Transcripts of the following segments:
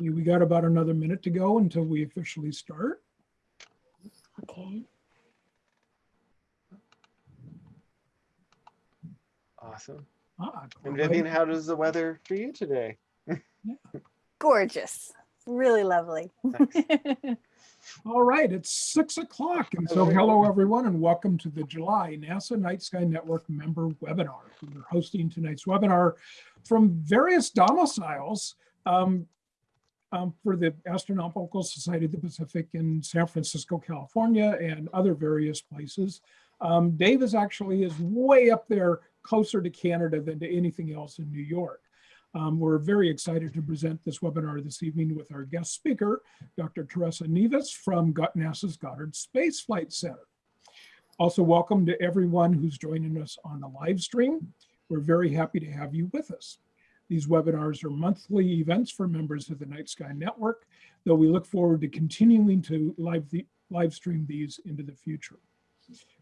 We got about another minute to go until we officially start. Okay. Awesome. Ah, And. Vivian, how does the weather for you today? Gorgeous. Really lovely. All right, it's six o'clock. And so hello, everyone, and welcome to the July NASA Night Sky Network member webinar. We're hosting tonight's webinar from various domiciles um, um, for the Astronomical Society of the Pacific in San Francisco, California, and other various places. Um, Dave is actually is way up there closer to Canada than to anything else in New York. Um, we're very excited to present this webinar this evening with our guest speaker, Dr. Teresa Nieves from NASA's Goddard Space Flight Center. Also, welcome to everyone who's joining us on the live stream. We're very happy to have you with us. These webinars are monthly events for members of the Night Sky Network, though we look forward to continuing to live, the, live stream these into the future.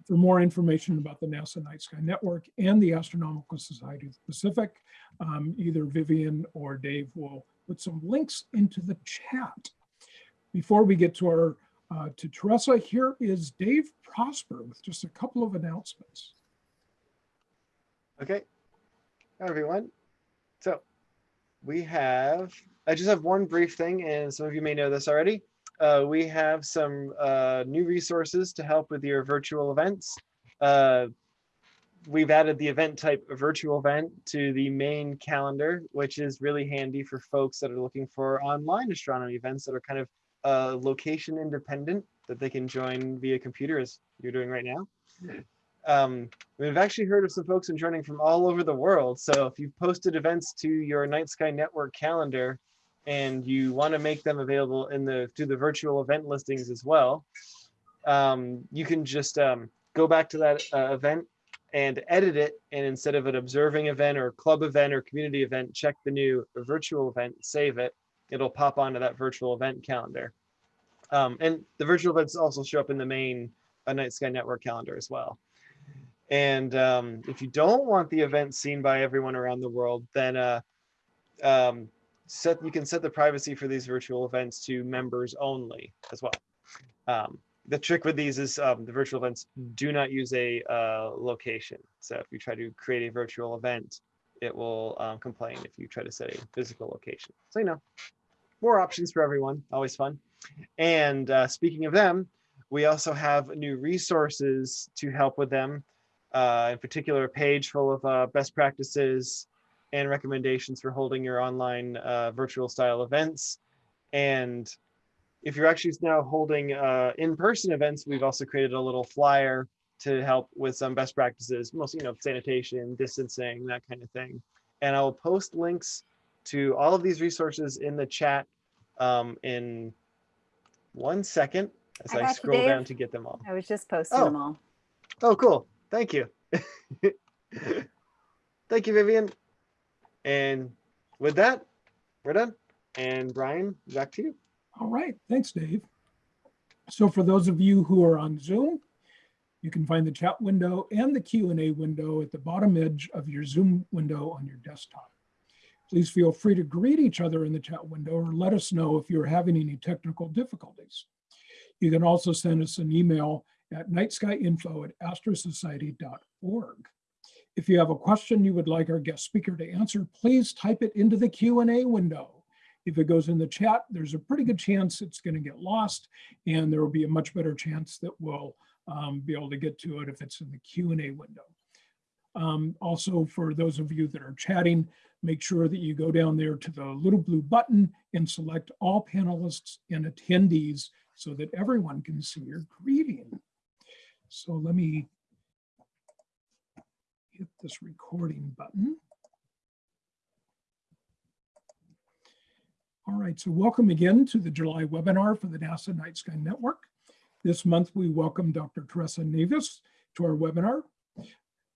For more information about the NASA Night Sky Network and the Astronomical Society of the Pacific, um, either Vivian or Dave will put some links into the chat. Before we get to our uh, to Teresa, here is Dave Prosper with just a couple of announcements. Okay. Hi, everyone. So we have, I just have one brief thing, and some of you may know this already. Uh, we have some uh, new resources to help with your virtual events. Uh, we've added the event type virtual event to the main calendar, which is really handy for folks that are looking for online astronomy events that are kind of uh, location independent that they can join via computer as you're doing right now. Um, we've actually heard of some folks joining from all over the world. So if you've posted events to your Night Sky Network calendar and you want to make them available in the to the virtual event listings as well, um, you can just um, go back to that uh, event and edit it. And instead of an observing event or club event or community event, check the new virtual event, save it. It'll pop onto that virtual event calendar. Um, and the virtual events also show up in the main uh, Night Sky Network calendar as well. And um, if you don't want the event seen by everyone around the world, then uh, um, set you can set the privacy for these virtual events to members only as well. Um, the trick with these is um, the virtual events do not use a uh, location. So if you try to create a virtual event, it will um, complain if you try to set a physical location. So you know, more options for everyone, always fun. And uh, speaking of them, we also have new resources to help with them uh, in particular, a page full of uh, best practices and recommendations for holding your online uh, virtual style events. And if you're actually now holding uh, in-person events, we've also created a little flyer to help with some best practices, mostly, you know, sanitation, distancing, that kind of thing. And I'll post links to all of these resources in the chat um, in one second as I I, you, scroll down to get them all. I was just posting Oh. them all. Oh, cool. Thank you. Thank you, Vivian. And with that, we're done. And Brian, back to you. All right, thanks, Dave. So for those of you who are on Zoom, you can find the chat window and the Q&A window at the bottom edge of your Zoom window on your desktop. Please feel free to greet each other in the chat window or let us know if you're having any technical difficulties. You can also send us an email at nightskyinfo at astrosociety.org. If you have a question you would like our guest speaker to answer, please type it into the Q&A window. If it goes in the chat, there's a pretty good chance it's going to get lost, and there will be a much better chance that we'll um, be able to get to it if it's in the Q&A window. Um, also, for those of you that are chatting, make sure that you go down there to the little blue button and select all panelists and attendees so that everyone can see your greeting. So let me hit this recording button. All right, so welcome again to the July webinar for the NASA Night Sky Network. This month, we welcome Dr. Teresa Nieves to our webinar.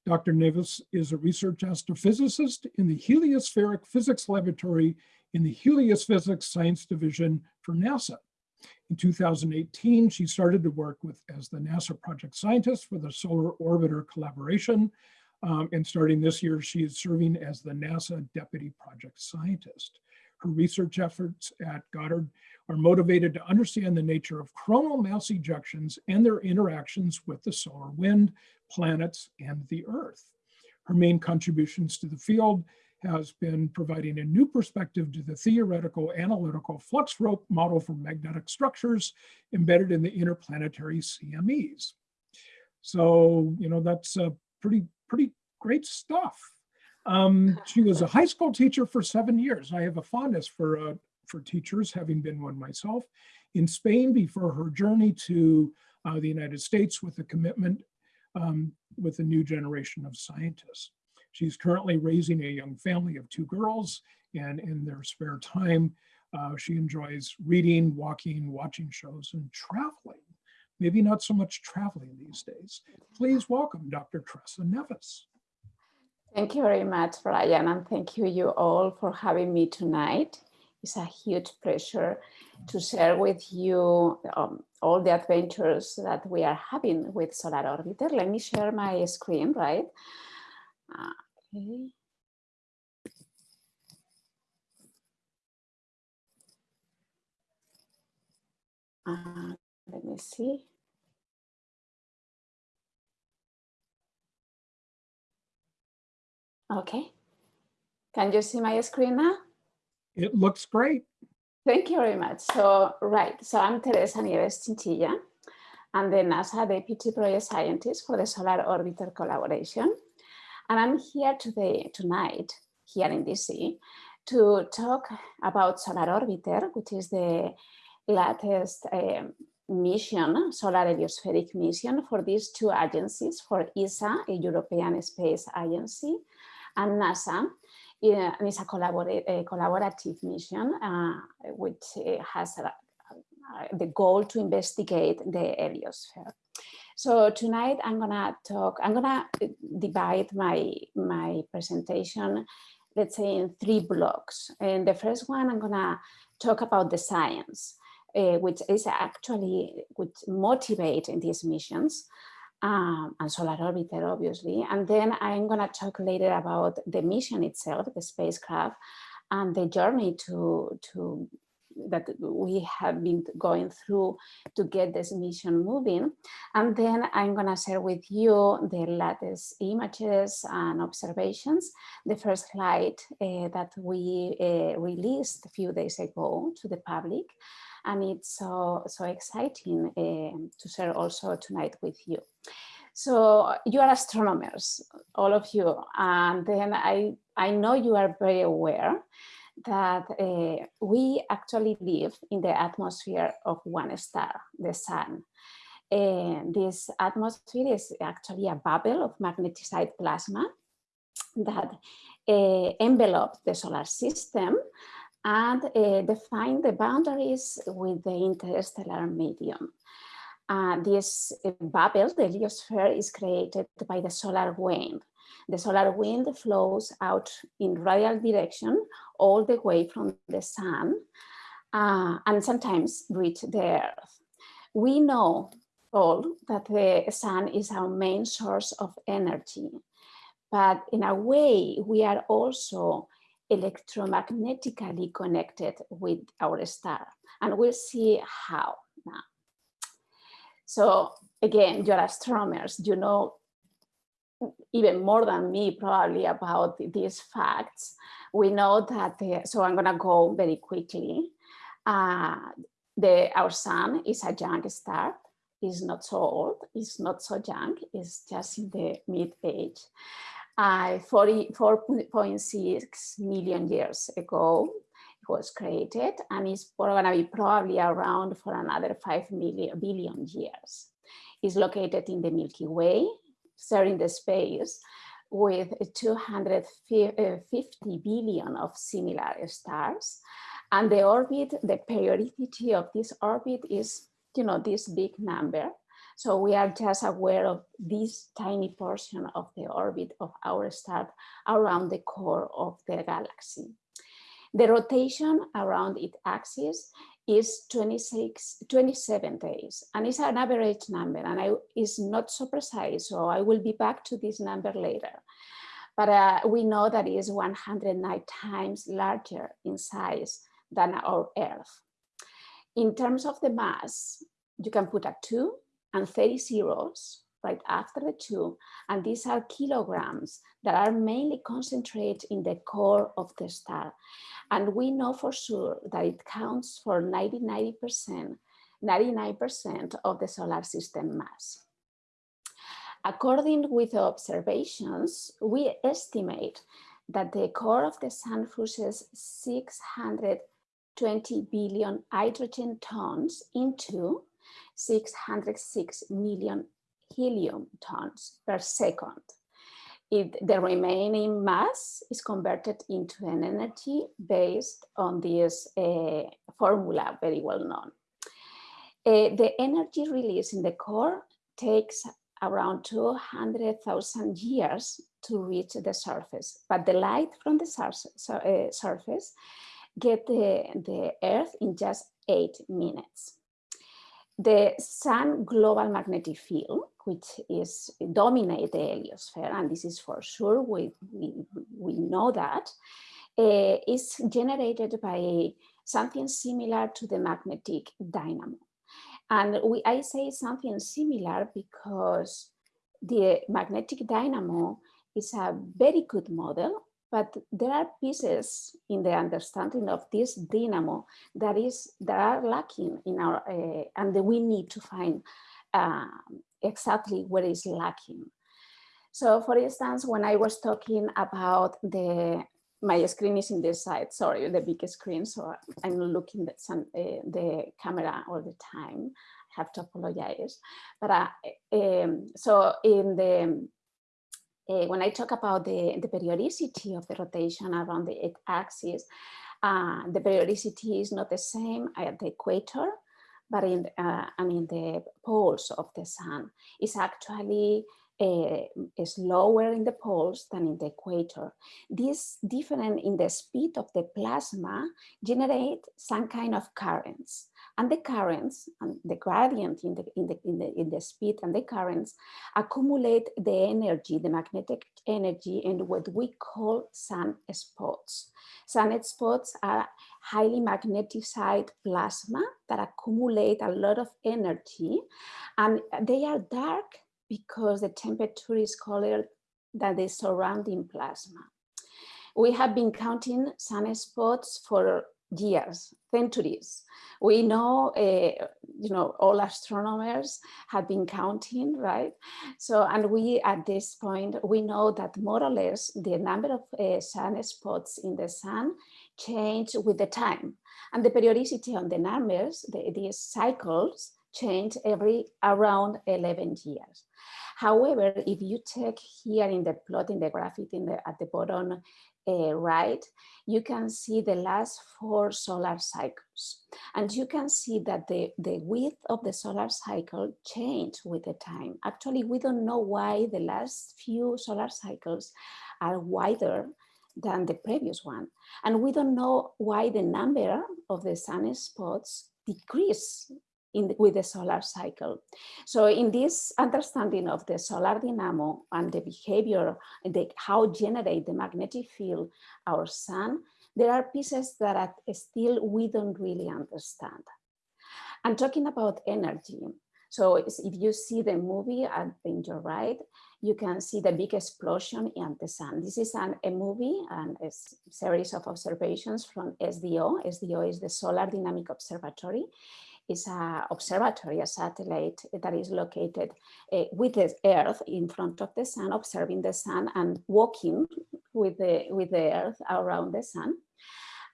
Dr. Nieves is a research astrophysicist in the Heliospheric Physics Laboratory in the Heliophysics Science Division for NASA. In 2018, she started to work with as the NASA project scientist for the Solar Orbiter Collaboration. Um, and starting this year, she is serving as the NASA Deputy Project Scientist. Her research efforts at Goddard are motivated to understand the nature of coronal mass ejections and their interactions with the solar wind, planets, and the Earth. Her main contributions to the field has been providing a new perspective to the theoretical analytical flux rope model for magnetic structures embedded in the interplanetary CMEs. So, you know, that's a pretty, pretty great stuff. Um, she was a high school teacher for seven years. I have a fondness for, uh, for teachers, having been one myself. In Spain before her journey to uh, the United States with a commitment um, with a new generation of scientists. She's currently raising a young family of two girls, and in their spare time, uh, she enjoys reading, walking, watching shows, and traveling. Maybe not so much traveling these days. Please welcome Dr. Tressa Nieves. Thank you very much, Brian, and thank you you all for having me tonight. It's a huge pleasure to share with you um, all the adventures that we are having with Solar Orbiter. Let me share my screen, right? Okay. Uh, let me see. Okay. Can you see my screen now? It looks great. Thank you very much. So, right, so I'm Teresa Nieves Chinchilla. I'm the NASA Deputy Project Scientist for the Solar Orbiter Collaboration. And I'm here today, tonight, here in DC, to talk about Solar Orbiter, which is the latest um, mission, solar heliospheric mission for these two agencies, for ESA, a European Space Agency, and NASA, yeah, it's a, a collaborative mission, uh, which uh, has a, uh, the goal to investigate the heliosphere. So tonight I'm gonna talk, I'm gonna divide my, my presentation, let's say in three blocks. And the first one, I'm gonna talk about the science, uh, which is actually, which motivate in these missions um, and Solar Orbiter, obviously. And then I'm to talk later about the mission itself, the spacecraft, and the journey to, to that we have been going through to get this mission moving. And then I'm going to share with you the latest images and observations. The first flight uh, that we uh, released a few days ago to the public. And it's so, so exciting uh, to share also tonight with you. So you are astronomers, all of you, and then I, I know you are very aware that uh, we actually live in the atmosphere of one star, the sun. And this atmosphere is actually a bubble of magnetized plasma that uh, envelops the solar system and uh, define the boundaries with the interstellar medium. Uh, this bubble, the heliosphere, is created by the solar wind. The solar wind flows out in radial direction all the way from the sun uh, and sometimes reach the earth. We know all that the sun is our main source of energy, but in a way we are also electromagnetically connected with our star and we'll see how now. So again, you're astronomers, you know even more than me probably about these facts. We know that, the, so I'm gonna go very quickly. Uh, the, our sun is a young star, is not so old, it's not so young, it's just in the mid age. Uh, 44.6 million years ago, it was created and it's going to be probably around for another 5 million billion years. It's located in the Milky Way, sharing the space with 250 uh, billion of similar stars. And the orbit, the periodicity of this orbit is, you know, this big number. So we are just aware of this tiny portion of the orbit of our star around the core of the galaxy. The rotation around its axis is 26, 27 days, and it's an average number, and I, is not so precise, so I will be back to this number later. but uh, we know that it is 109 times larger in size than our Earth. In terms of the mass, you can put a two and 30 zeros right after the two, and these are kilograms that are mainly concentrated in the core of the star. And we know for sure that it counts for 99%, 99% of the solar system mass. According with observations, we estimate that the core of the sun fuses 620 billion hydrogen tons into 606 million helium tons per second. If the remaining mass is converted into an energy based on this uh, formula very well known. Uh, the energy released in the core takes around 200,000 years to reach the surface, but the light from the surface, uh, surface get the, the Earth in just eight minutes. The sun global magnetic field, which is dominate the heliosphere, and this is for sure, we, we, we know that, uh, is generated by something similar to the magnetic dynamo. And we, I say something similar because the magnetic dynamo is a very good model, but there are pieces in the understanding of this dynamo that is that are lacking in our, uh, and we need to find uh, exactly where is lacking. So for instance, when I was talking about the my screen is in this side, sorry, the big screen, so I'm looking at some, uh, the camera all the time. I have to apologize. But uh, um, so in the, uh, when I talk about the, the periodicity of the rotation around the axis, uh, the periodicity is not the same at the equator, but in, uh, I mean, the poles of the sun is actually uh, is lower in the poles than in the equator. This difference in the speed of the plasma generate some kind of currents. And the currents and the gradient in the, in, the, in, the, in the speed and the currents accumulate the energy, the magnetic energy in what we call sunspots. Sunspots are highly magnetized plasma that accumulate a lot of energy and they are dark because the temperature is colder than the surrounding plasma. We have been counting sunspots for years, centuries. We know, uh, you know, all astronomers have been counting, right? So, and we, at this point, we know that more or less the number of uh, sunspots in the sun change with the time. And the periodicity on the numbers, the, these cycles, change every around 11 years. However, if you check here in the plot in the graphic in the, at the bottom uh, right, you can see the last four solar cycles. And you can see that the, the width of the solar cycle changed with the time. Actually, we don't know why the last few solar cycles are wider than the previous one. And we don't know why the number of the sunspots decrease in with the solar cycle. So in this understanding of the solar dynamo and the behavior and the, how generate the magnetic field our sun, there are pieces that are still we don't really understand. And talking about energy, so if you see the movie in your right, you can see the big explosion in the sun. This is an, a movie and a series of observations from SDO. SDO is the Solar Dynamic Observatory is a observatory, a satellite that is located uh, with the Earth in front of the sun, observing the sun and walking with the, with the Earth around the sun.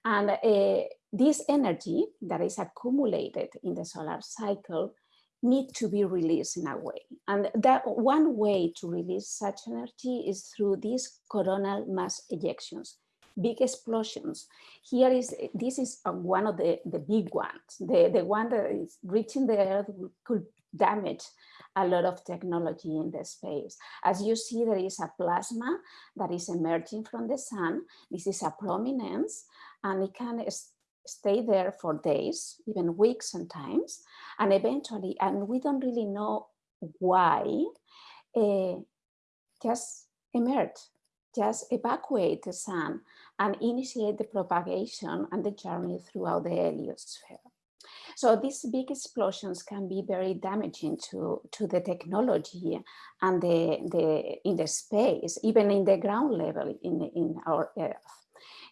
And uh, this energy that is accumulated in the solar cycle need to be released in a way. And that one way to release such energy is through these coronal mass ejections big explosions. Here is, this is one of the, the big ones. The, the one that is reaching the earth could damage a lot of technology in the space. As you see, there is a plasma that is emerging from the sun. This is a prominence and it can stay there for days, even weeks sometimes, and eventually, and we don't really know why, uh, just emerge just evacuate the sun and initiate the propagation and the journey throughout the heliosphere. So these big explosions can be very damaging to, to the technology and the, the, in the space, even in the ground level in, in our Earth.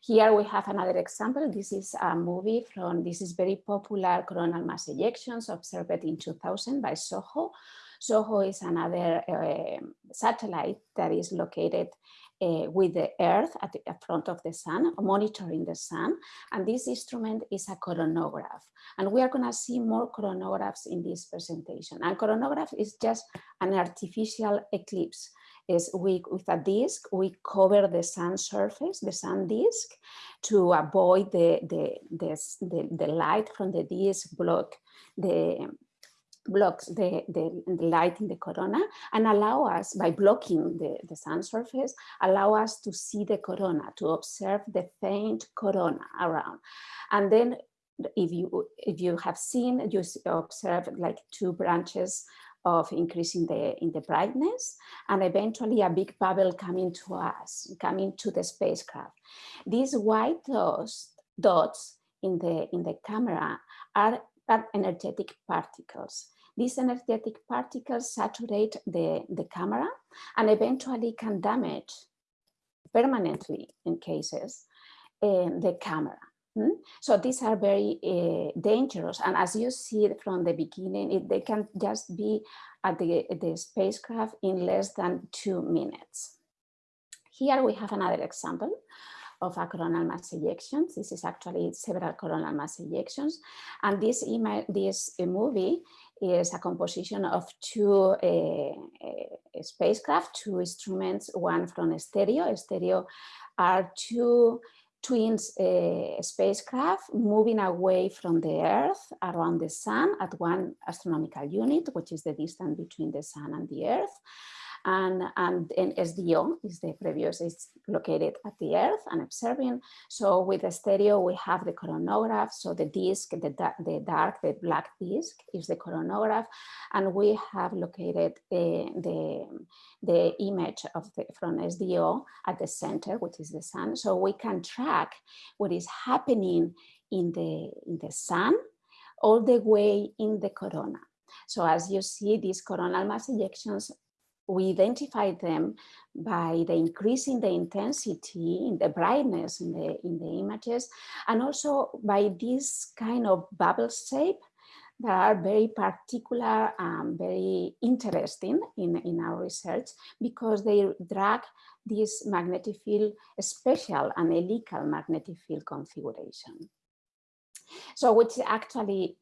Here we have another example. This is a movie from, this is very popular coronal mass ejections observed in 2000 by SOHO. SOHO is another uh, satellite that is located uh, with the Earth at the front of the sun, monitoring the sun. And this instrument is a coronagraph. And we are gonna see more coronagraphs in this presentation. And coronagraph is just an artificial eclipse. Is we, with a disk, we cover the sun surface, the sun disk, to avoid the, the, the, the, the light from the disk block the, blocks the, the, the, light in the corona and allow us, by blocking the, the sun surface, allow us to see the corona, to observe the faint corona around. And then if you, if you have seen, you observe like two branches of increasing the in the brightness and eventually a big bubble coming to us, coming to the spacecraft. These white dots, dots in the in the camera are, are energetic particles. These energetic particles saturate the, the camera and eventually can damage permanently in cases uh, the camera. Hmm? So these are very uh, dangerous. And as you see from the beginning, it, they can just be at the, the spacecraft in less than two minutes. Here we have another example of a coronal mass ejections. This is actually several coronal mass ejections. And this, this movie is a composition of two uh, uh, spacecraft, two instruments, one from stereo. Stereo are two twins uh, spacecraft moving away from the Earth around the sun at one astronomical unit, which is the distance between the sun and the Earth and, and, SDO is the previous, is located at the Earth and observing. So with the stereo, we have the coronagraph. So the disk, the, the dark, the black disk is the coronagraph. And we have located the, the, the image of the, from SDO at the center, which is the sun. So we can track what is happening in the, in the sun all the way in the corona. So as you see, these coronal mass ejections we identify them by the increase in the intensity, in the brightness in the, in the images, and also by this kind of bubble shape that are very particular and very interesting in, in our research because they drag this magnetic field, special and helical magnetic field configuration. So which actually,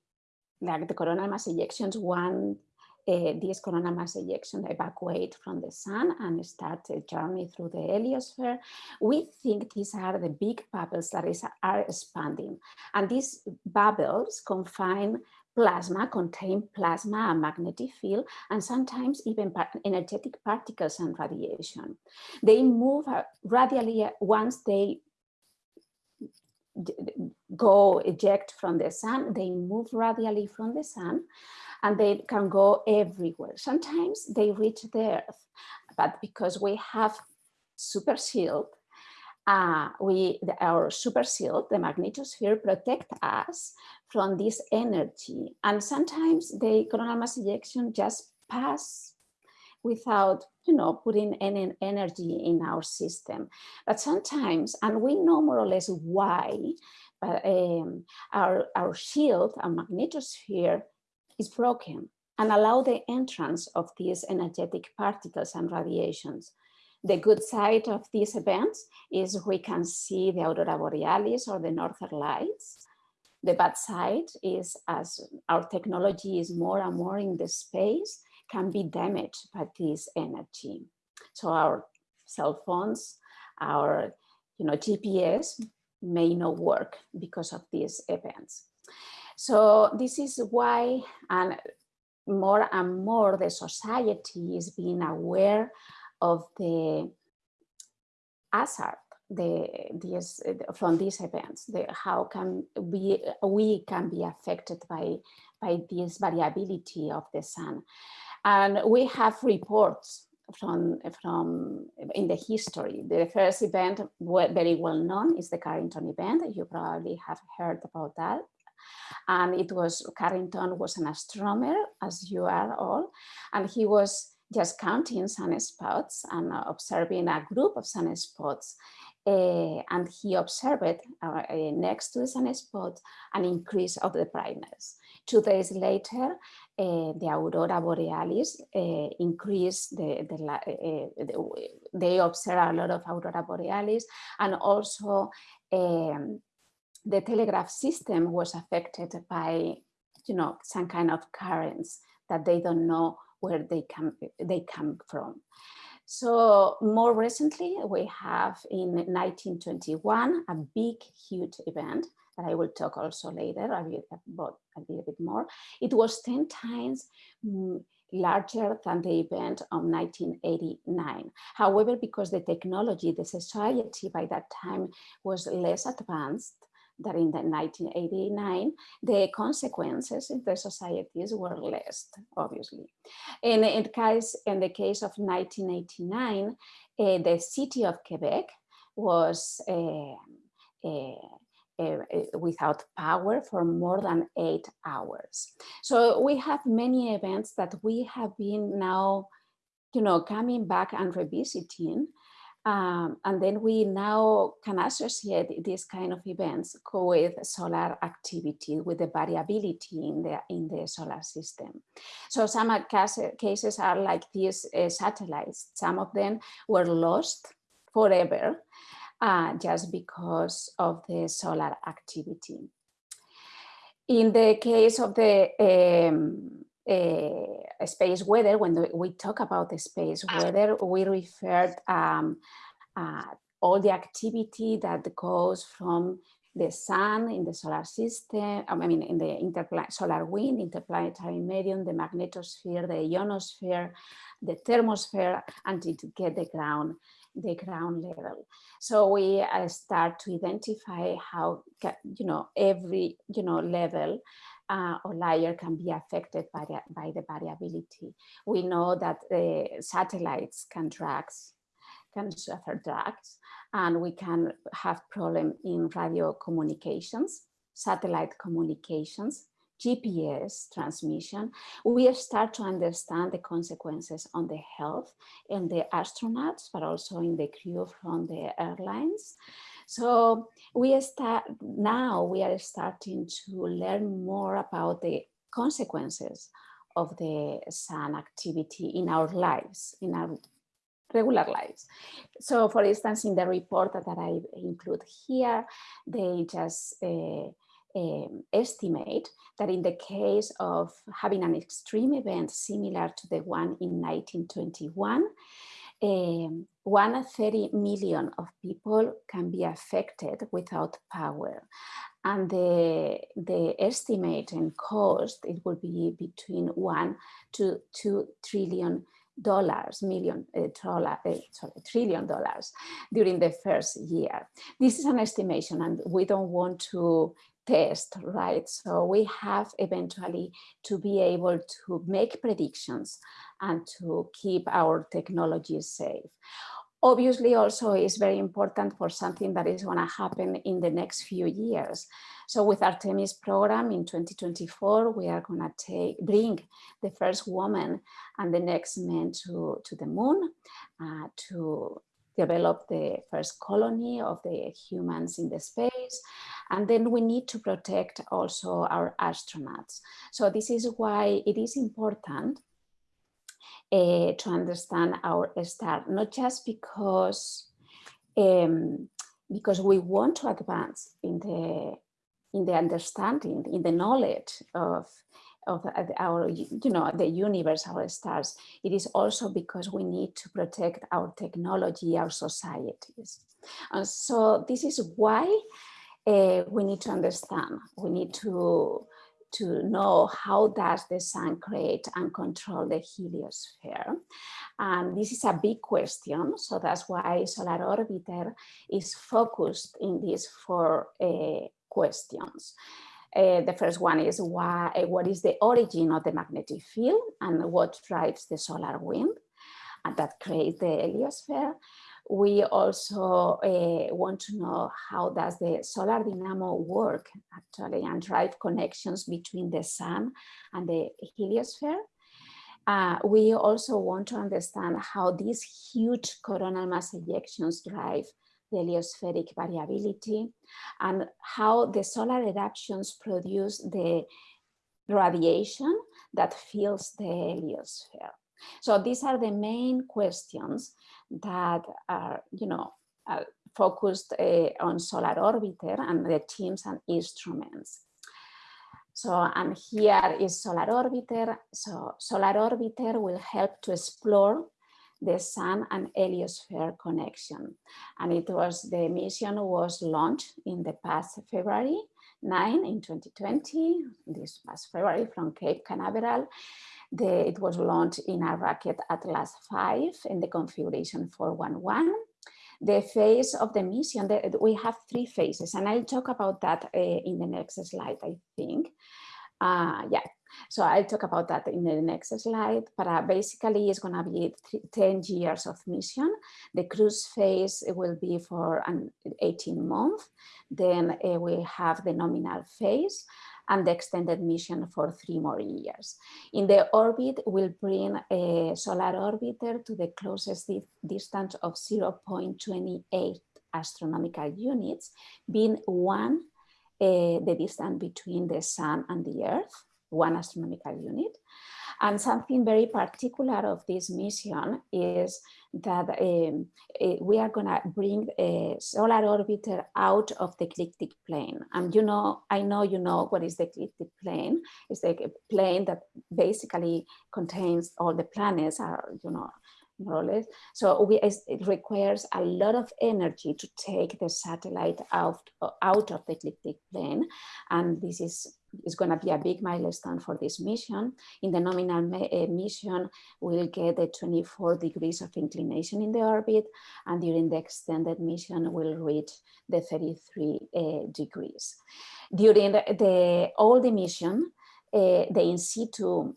like the coronal mass ejections, one uh, these coronal mass ejections evacuate from the sun and start a journey through the heliosphere. We think these are the big bubbles that is, are expanding. And these bubbles confine plasma, contain plasma and magnetic field, and sometimes even par energetic particles and radiation. They move uh, radially once they go eject from the sun, they move radially from the sun and they can go everywhere. Sometimes they reach the earth, but because we have super shield, uh, we, the, our super shield, the magnetosphere, protect us from this energy. And sometimes the coronal mass ejection just pass without, you know, putting any energy in our system. But sometimes, and we know more or less why, but um, our, our shield, our magnetosphere is broken and allow the entrance of these energetic particles and radiations. The good side of these events is we can see the aurora borealis or the northern lights. The bad side is as our technology is more and more in the space, can be damaged by this energy. So our cell phones, our you know, GPS may not work because of these events. So this is why and more and more the society is being aware of the hazard the, these, from these events, the, how can we, we can be affected by, by this variability of the sun. And we have reports from from in the history. The first event, very well known, is the Carrington event. You probably have heard about that. And it was Carrington was an astronomer, as you are all, and he was just counting sunspots and observing a group of sunspots. Uh, and he observed uh, uh, next to the sunspot an increase of the brightness. Two days later, uh, the aurora borealis uh, increased the, the, the- they observe a lot of aurora borealis and also um, the telegraph system was affected by you know some kind of currents that they don't know where they come they come from so more recently we have in 1921 a big huge event that I will talk also later about a little bit more. It was 10 times mm, larger than the event of 1989. However, because the technology, the society by that time was less advanced than in the 1989, the consequences in the societies were less, obviously. In, in, case, in the case of 1989, uh, the city of Quebec was uh, without power for more than eight hours. So we have many events that we have been now, you know, coming back and revisiting. Um, and then we now can associate these kind of events with solar activity, with the variability in the, in the solar system. So some cases are like these uh, satellites. Some of them were lost forever uh, just because of the solar activity. In the case of the um, uh, space weather, when we talk about the space weather, we referred um, uh, all the activity that goes from the sun in the solar system, I mean, in the solar wind, interplanetary medium, the magnetosphere, the ionosphere, the thermosphere, until to get the ground the ground level. So we uh, start to identify how, you know, every, you know, level uh, or layer can be affected by the, by the variability. We know that the satellites can drag, can suffer drags, and we can have problem in radio communications, satellite communications, GPS transmission, we start to understand the consequences on the health and the astronauts, but also in the crew from the airlines. So we start now we are starting to learn more about the consequences of the sun activity in our lives, in our regular lives. So for instance, in the report that I include here, they just uh, um, estimate that in the case of having an extreme event similar to the one in 1921, um, 130 million of people can be affected without power. And the, the estimate and cost, it will be between one to two trillion dollars, million uh, dollar, uh, sorry, trillion dollars during the first year. This is an estimation and we don't want to test, right? So we have eventually to be able to make predictions and to keep our technologies safe. Obviously also is very important for something that is gonna happen in the next few years. So with Artemis program in 2024, we are gonna take, bring the first woman and the next man to, to the moon uh, to develop the first colony of the humans in the space. And then we need to protect also our astronauts. So this is why it is important uh, to understand our star, not just because um, because we want to advance in the in the understanding, in the knowledge of of our, you know, the universe, our stars. It is also because we need to protect our technology, our societies. And so this is why uh, we need to understand, we need to, to know how does the sun create and control the heliosphere. And this is a big question. So that's why Solar Orbiter is focused in these four uh, questions. Uh, the first one is why, what is the origin of the magnetic field and what drives the solar wind? and that creates the heliosphere. We also uh, want to know how does the solar dynamo work actually and drive connections between the sun and the heliosphere. Uh, we also want to understand how these huge coronal mass ejections drive the heliospheric variability and how the solar eruptions produce the radiation that fills the heliosphere. So these are the main questions that are, you know, uh, focused uh, on Solar Orbiter and the teams and instruments. So, and here is Solar Orbiter. So Solar Orbiter will help to explore the sun and heliosphere connection. And it was, the mission was launched in the past February 9 in 2020, this past February from Cape Canaveral. The, it was launched in a rocket Atlas 5 in the configuration 411. The phase of the mission, the, we have three phases, and I'll talk about that uh, in the next slide, I think. Uh, yeah, so I'll talk about that in the next slide, but uh, basically it's gonna be 10 years of mission. The cruise phase will be for an 18 month. Then uh, we have the nominal phase and the extended mission for three more years. In the orbit, we'll bring a solar orbiter to the closest di distance of 0.28 astronomical units, being one uh, the distance between the sun and the earth, one astronomical unit. And something very particular of this mission is that um, uh, we are going to bring a solar orbiter out of the ecliptic plane. And you know, I know you know what is the ecliptic plane. It's the plane that basically contains all the planets are, you know, more or less. So we, it requires a lot of energy to take the satellite out, out of the ecliptic plane. And this is, is going to be a big milestone for this mission. In the nominal uh, mission, we'll get the 24 degrees of inclination in the orbit. And during the extended mission, we'll reach the 33 uh, degrees. During the, the all the mission, uh, the in situ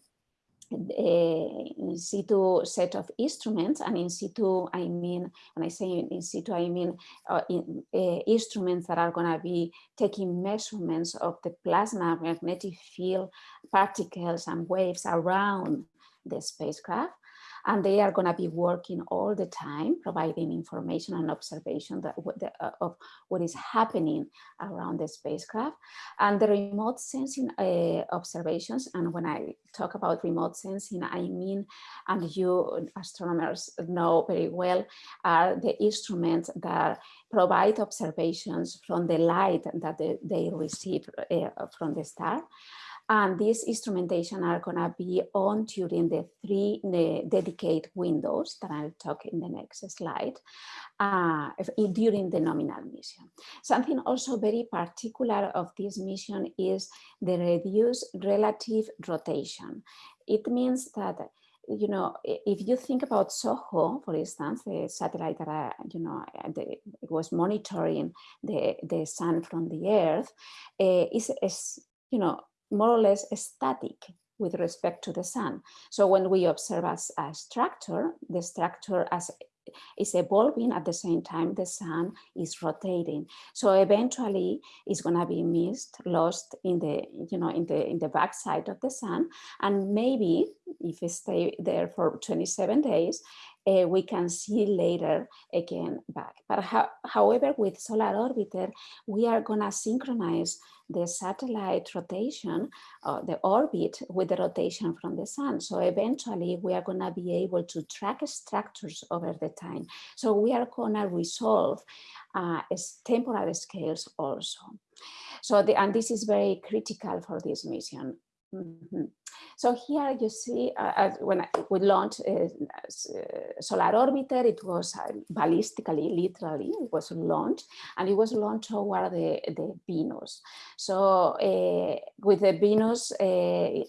in situ set of instruments and in situ I mean when I say in situ I mean uh, in, uh, instruments that are going to be taking measurements of the plasma magnetic field particles and waves around the spacecraft and they are going to be working all the time, providing information and observation that, uh, of what is happening around the spacecraft. And the remote sensing uh, observations, and when I talk about remote sensing, I mean, and you astronomers know very well, are the instruments that provide observations from the light that they, they receive uh, from the star. And these instrumentation are going to be on during the three the dedicated windows that I'll talk in the next slide uh, during the nominal mission. Something also very particular of this mission is the reduced relative rotation. It means that you know, if you think about SOHO, for instance, the satellite that, uh, you know, the, it was monitoring the, the sun from the earth, uh, is, is, you know, more or less static with respect to the sun. So when we observe as a structure, the structure as is evolving at the same time the sun is rotating. So eventually it's gonna be missed, lost in the, you know, in the in the backside of the sun. And maybe if we stay there for 27 days, uh, we can see later again back. But however, with Solar Orbiter, we are gonna synchronize the satellite rotation, uh, the orbit with the rotation from the sun. So eventually we are going to be able to track structures over the time. So we are going to resolve uh, temporal scales also. So the, and this is very critical for this mission. Mm -hmm. So here you see, uh, when I, we launched uh, uh, Solar Orbiter, it was uh, ballistically, literally, it was launched, and it was launched toward the, the Venus. So uh, with the Venus, uh,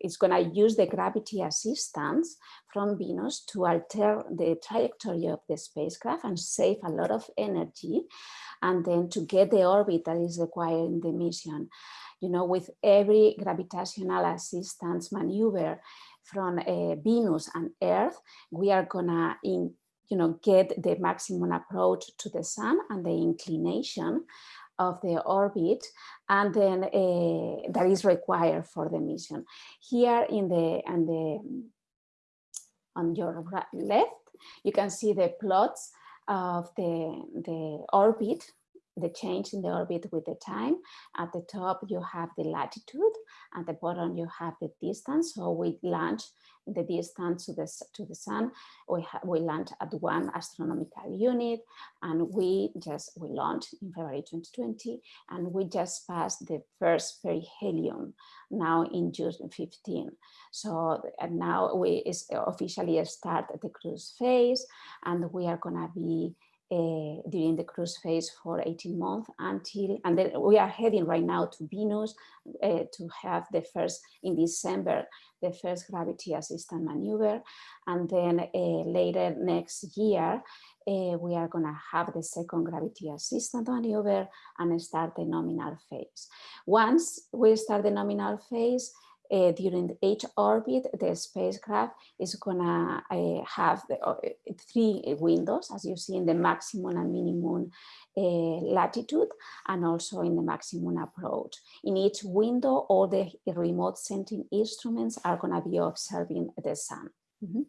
it's going to use the gravity assistance from Venus to alter the trajectory of the spacecraft and save a lot of energy, and then to get the orbit that is required in the mission you know, with every gravitational assistance maneuver from uh, Venus and Earth, we are gonna in, you know, get the maximum approach to the sun and the inclination of the orbit and then uh, that is required for the mission. Here in the, and the on your left, you can see the plots of the, the orbit, the change in the orbit with the time. At the top, you have the latitude. At the bottom, you have the distance. So we launch the distance to the, to the sun. We, we launch at one astronomical unit and we just, we launched in February 2020 and we just passed the first perihelion now in June 15. So and now we is officially start the cruise phase and we are gonna be uh, during the cruise phase for 18 months until, and then we are heading right now to Venus uh, to have the first, in December, the first gravity assistant maneuver. And then uh, later next year, we are gonna have the second gravity assistant maneuver and start the nominal phase. Once we start the nominal phase, uh, during each orbit, the spacecraft is gonna uh, have the, uh, three windows, as you see in the maximum and minimum latitude, and also in the maximum approach. In each window, all the remote sensing instruments are gonna be observing the sun. Mm -hmm.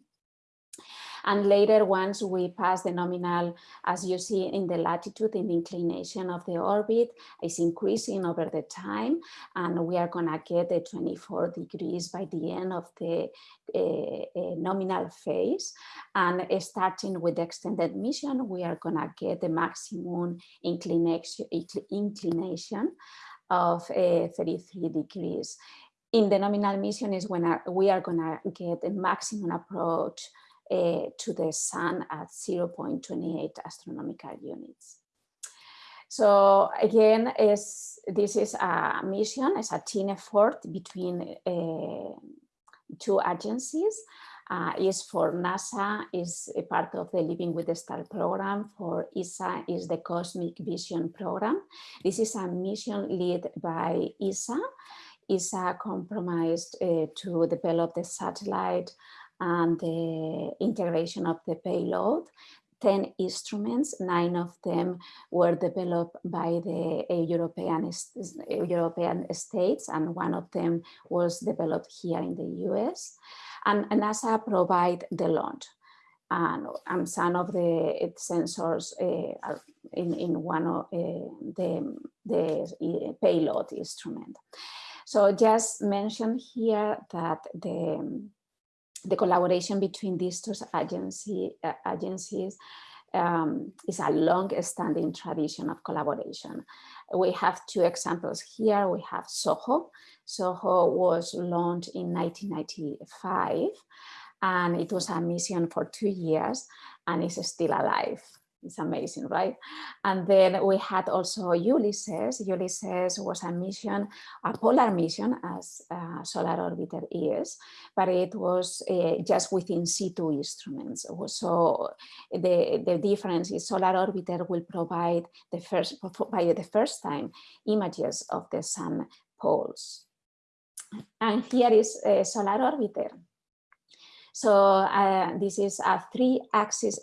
And later, once we pass the nominal, as you see in the latitude, and inclination of the orbit is increasing over the time. And we are gonna get the 24 degrees by the end of the uh, uh, nominal phase. And uh, starting with the extended mission, we are gonna get the maximum inclination, inclination of 33 degrees in the nominal mission is when we are going to get the maximum approach uh, to the sun at 0.28 astronomical units. So again, is this is a mission, it's a team effort between uh, two agencies. Uh, is for NASA, is a part of the Living with the Star program. For ESA is the Cosmic Vision program. This is a mission led by ESA. ESA compromised uh, to develop the satellite and the integration of the payload. 10 instruments, nine of them were developed by the European, European states, and one of them was developed here in the US. And NASA provide the launch. And, and some of the sensors uh, are in, in one of uh, the, the payload instrument. So just mention here that the the collaboration between these two agency, uh, agencies um, is a long-standing tradition of collaboration. We have two examples here. We have SOHO. SOHO was launched in 1995, and it was a mission for two years, and it's still alive. It's amazing, right? And then we had also Ulysses. Ulysses was a mission, a polar mission as Solar Orbiter is, but it was uh, just within situ instruments. So the, the difference is Solar Orbiter will provide the first, by the first time, images of the sun poles. And here is a Solar Orbiter. So uh, this is a three axis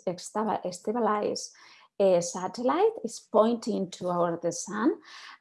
stabilized uh, satellite. Is pointing toward the sun.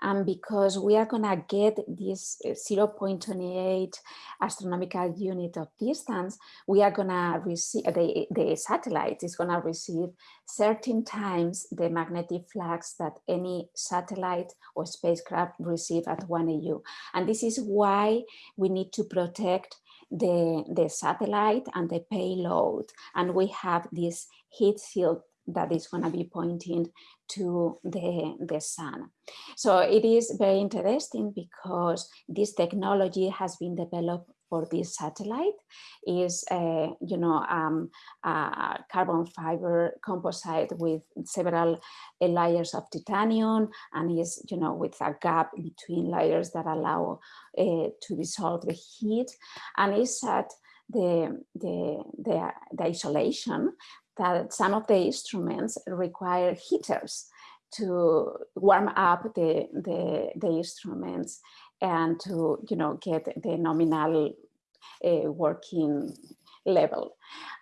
And because we are going to get this uh, 0.28 astronomical unit of distance we are going to receive the, the satellite is going to receive 13 times the magnetic flux that any satellite or spacecraft receive at 1 AU and this is why we need to protect the, the satellite and the payload. And we have this heat shield that is going to be pointing to the, the sun. So it is very interesting because this technology has been developed for this satellite is, uh, you know, um, a carbon fiber composite with several uh, layers of titanium and is, you know, with a gap between layers that allow uh, to dissolve the heat. And it's at the, the, the, the isolation that some of the instruments require heaters to warm up the, the, the instruments and to you know get the nominal working level.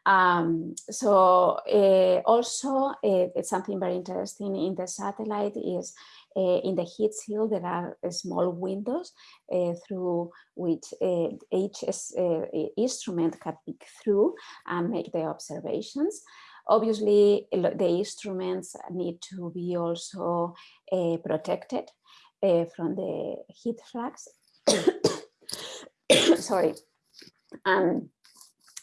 Um, so uh, also uh, something very interesting in the satellite is uh, in the heat shield there are uh, small windows uh, through which uh, each uh, instrument can peek through and make the observations. Obviously, the instruments need to be also uh, protected uh, from the heat flux. Sorry. Um,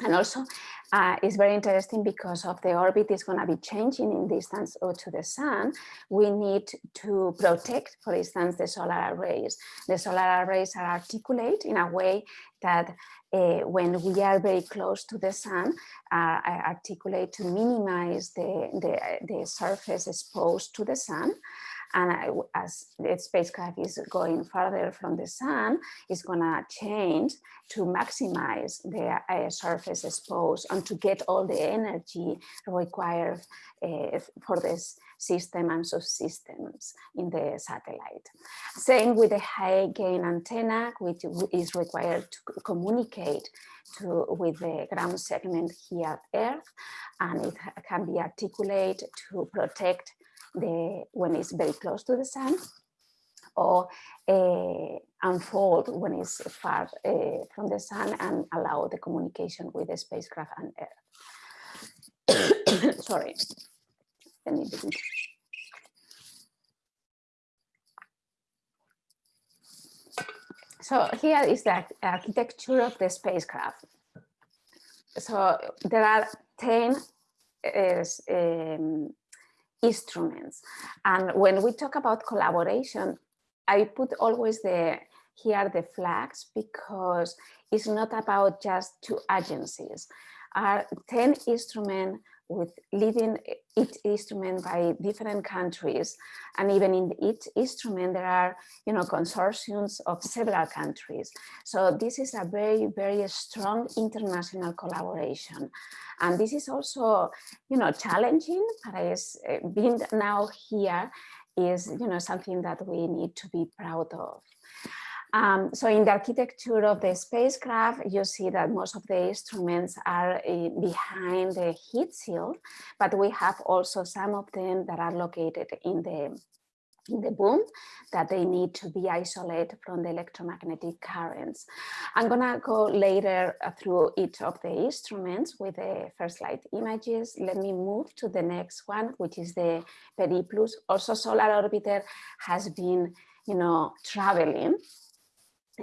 and also, uh, it's very interesting because of the orbit is going to be changing in distance to the sun. We need to protect, for instance, the solar arrays. The solar arrays are articulate in a way that uh, when we are very close to the sun, uh, articulate to minimize the, the, the surface exposed to the sun. And I- as the spacecraft is going further from the sun, it's gonna change to maximize the uh, surface exposed and to get all the energy required uh, for this system and subsystems in the satellite. Same with the high gain antenna, which is required to communicate to, with the ground segment here at Earth, and it can be articulated to protect the when it's very close to the sun or uh, unfold when it's far uh, from the sun and allow the communication with the spacecraft and Earth. Sorry. Let me begin. So here is the architecture of the spacecraft. So there are 10 is, um, instruments. And when we talk about collaboration, I put always the here the flags because it's not about just two agencies. Are 10 instruments with leading each instrument by different countries. And even in each instrument, there are, you know, consortiums of several countries. So this is a very, very strong international collaboration. And this is also, you know, challenging, but is uh, being now here is, you know, something that we need to be proud of. Um, so in the architecture of the spacecraft, you see that most of the instruments are uh, behind the heat shield, but we have also some of them that are located in the in the boom that they need to be isolated from the electromagnetic currents. I'm gonna go later uh, through each of the instruments with the first light images. Let me move to the next one, which is the Periplus. Also Solar Orbiter has been, you know, traveling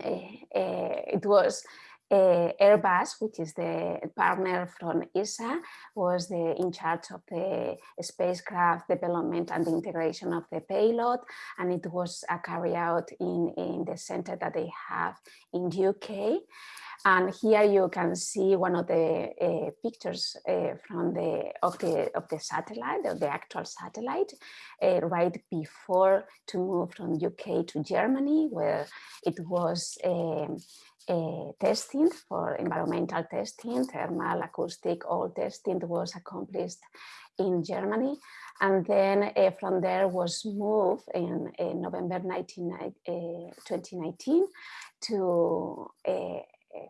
Eh, eh, it was uh, Airbus, which is the partner from ESA, was the in charge of the spacecraft development and the integration of the payload, and it was uh, carried out in, in the center that they have in UK. And here you can see one of the uh, pictures uh, from the of the of the satellite, of the actual satellite, uh, right before to move from UK to Germany, where it was uh, testing for environmental testing, thermal, acoustic, all testing was accomplished in Germany. And then uh, from there was moved in, in November 19, uh, 2019 to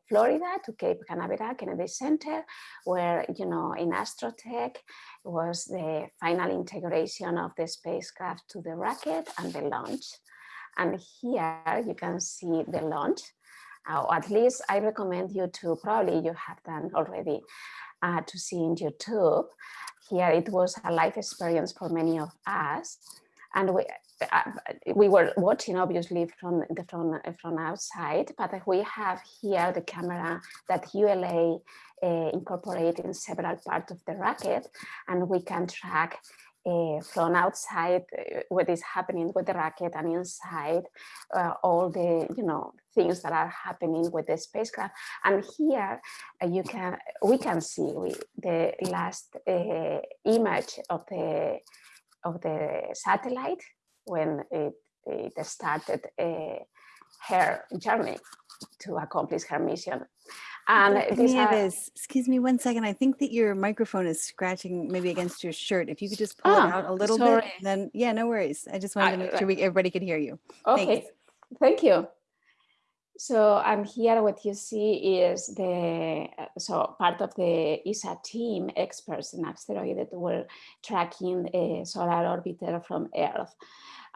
Florida to Cape Canaveral Kennedy Center, where, you know, in Astrotech was the final integration of the spacecraft to the rocket and the launch. And here you can see the launch. Uh, at least I recommend you to, probably you have done already, uh, to see in YouTube. Here it was a life experience for many of us. And we, uh, we were watching obviously from the from, from outside, but we have here the camera that ULA uh, in several parts of the rocket, and we can track uh, from outside uh, what is happening with the rocket and inside uh, all the you know things that are happening with the spacecraft. And here uh, you can we can see we, the last uh, image of the of the satellite when it, it started her journey to accomplish her mission. And these are, Nieves, excuse me one second. I think that your microphone is scratching maybe against your shirt. If you could just pull Ah, it out a little bit, sorry. then yeah, no worries. I just wanted to make sure we, everybody could hear you. okay, Thanks. thank you. So, and here what you see is the, so part of the ESA team, experts in asteroid that were tracking a solar orbiter from Earth.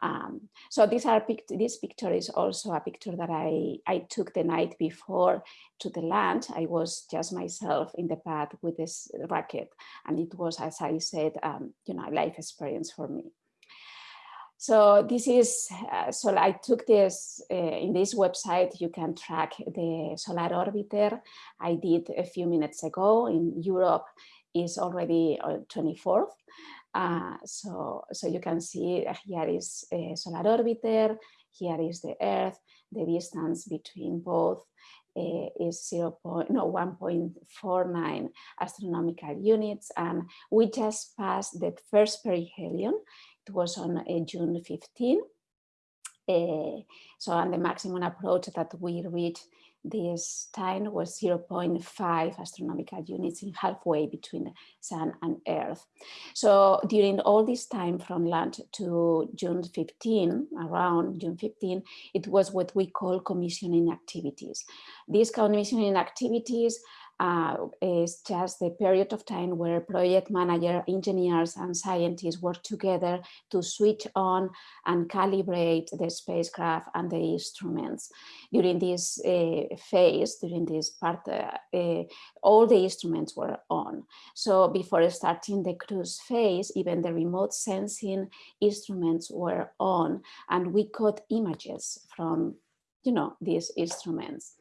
Um, so these are this picture is also a picture that I, I took the night before to the land. I was just myself in the pad with this rocket and it was, as I said, um, you know, a life experience for me. So this is, uh, so I took this, uh, in this website, you can track the solar orbiter. I did a few minutes ago in Europe is already on 24th. Uh, so, so you can see here is a solar orbiter, here is the Earth, the distance between both uh, is 0. Point, no, 1.49 astronomical units. And we just passed the first perihelion it was on uh, June 15. Uh, so and the maximum approach that we reached this time was 0.5 astronomical units in halfway between the sun and earth. So during all this time from launch to June 15, around June 15, it was what we call commissioning activities. These commissioning activities uh, is just the period of time where project manager, engineers and scientists work together to switch on and calibrate the spacecraft and the instruments. During this uh, phase, during this part, uh, uh all the instruments were on. So before starting the cruise phase, even the remote sensing instruments were on and we got images from you know, these instruments.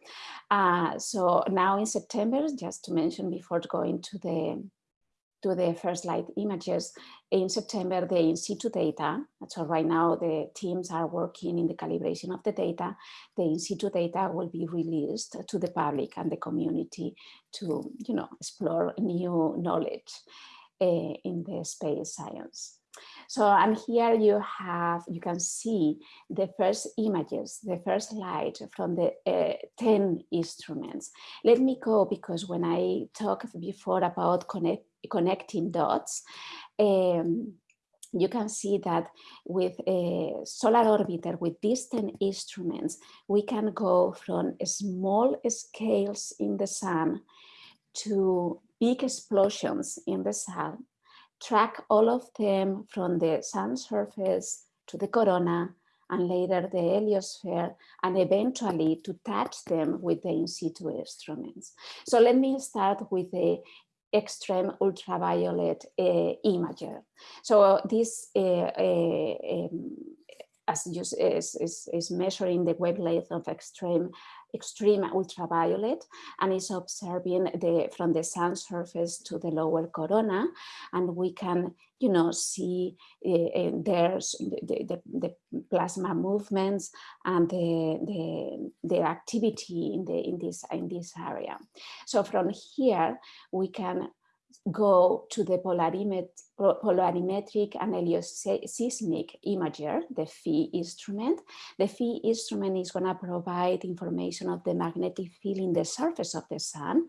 Uh, so now in September, just to mention before going to the to the first light images, in September, the in situ data, so right now the teams are working in the calibration of the data, the in situ data will be released to the public and the community to, you know, explore new knowledge uh, in the space science. So and here you have, you can see the first images, the first light from the uh, 10 instruments. Let me go because when I talked before about connect, connecting dots, um, you can see that with a solar orbiter, with these 10 instruments, we can go from small scales in the sun to big explosions in the sun track all of them from the sun surface to the corona and later the heliosphere and eventually to touch them with the in situ instruments. So let me start with the extreme ultraviolet uh, imager. So this uh, uh, um, as you, is, is, is measuring the wavelength of extreme extreme ultraviolet and is observing the from the sun surface to the lower corona and we can you know see uh, there's the, the, the, plasma movements and the, the, the activity in the in this in this area. So from here we can go to the polarimet polarimetric and helioseismic imager, the PHI instrument. The PHI instrument is going to provide information of the magnetic field in the surface of the sun.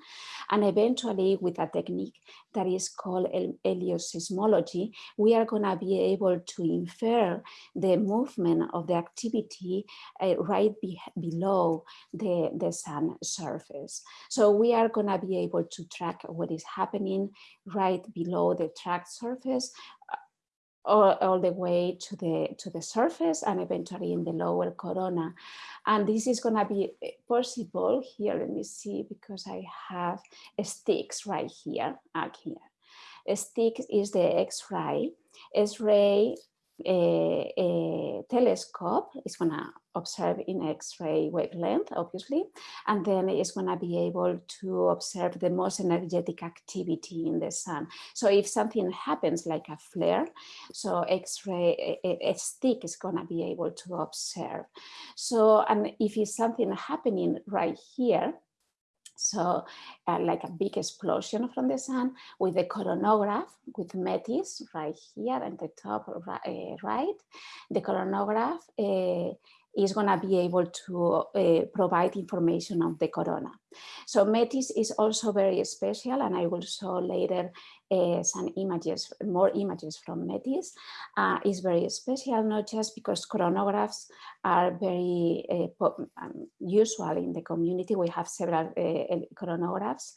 And eventually with a technique that is called helioseismology, we are going to be able to infer the movement of the activity uh, right be below the, the sun surface. So we are going to be able to track what is happening right below the track surface uh, all, all, the way to the to the surface and eventually in the lower corona. And this is going to be eh, possible here let me see because i have STIX right here up here. A STIX is the x-ray. X-ray a, a telescope is going to observe in X-ray wavelength, obviously, and then it's going to be able to observe the most energetic activity in the sun. So if something happens like a flare, so X-ray, a, a STIX is going to be able to observe. So, and if it's something happening right here, so uh, like a big explosion from the sun with the coronagraph with METIS right here at the top uh, right. The coronagraph uh, is going to be able to uh, provide information on the corona. So METIS is also very special and I will show later uh, some images, more images from METIS. Uh, is very special, not just because coronagraphs are very uh, um, usual in the community. We have several coronagraphs,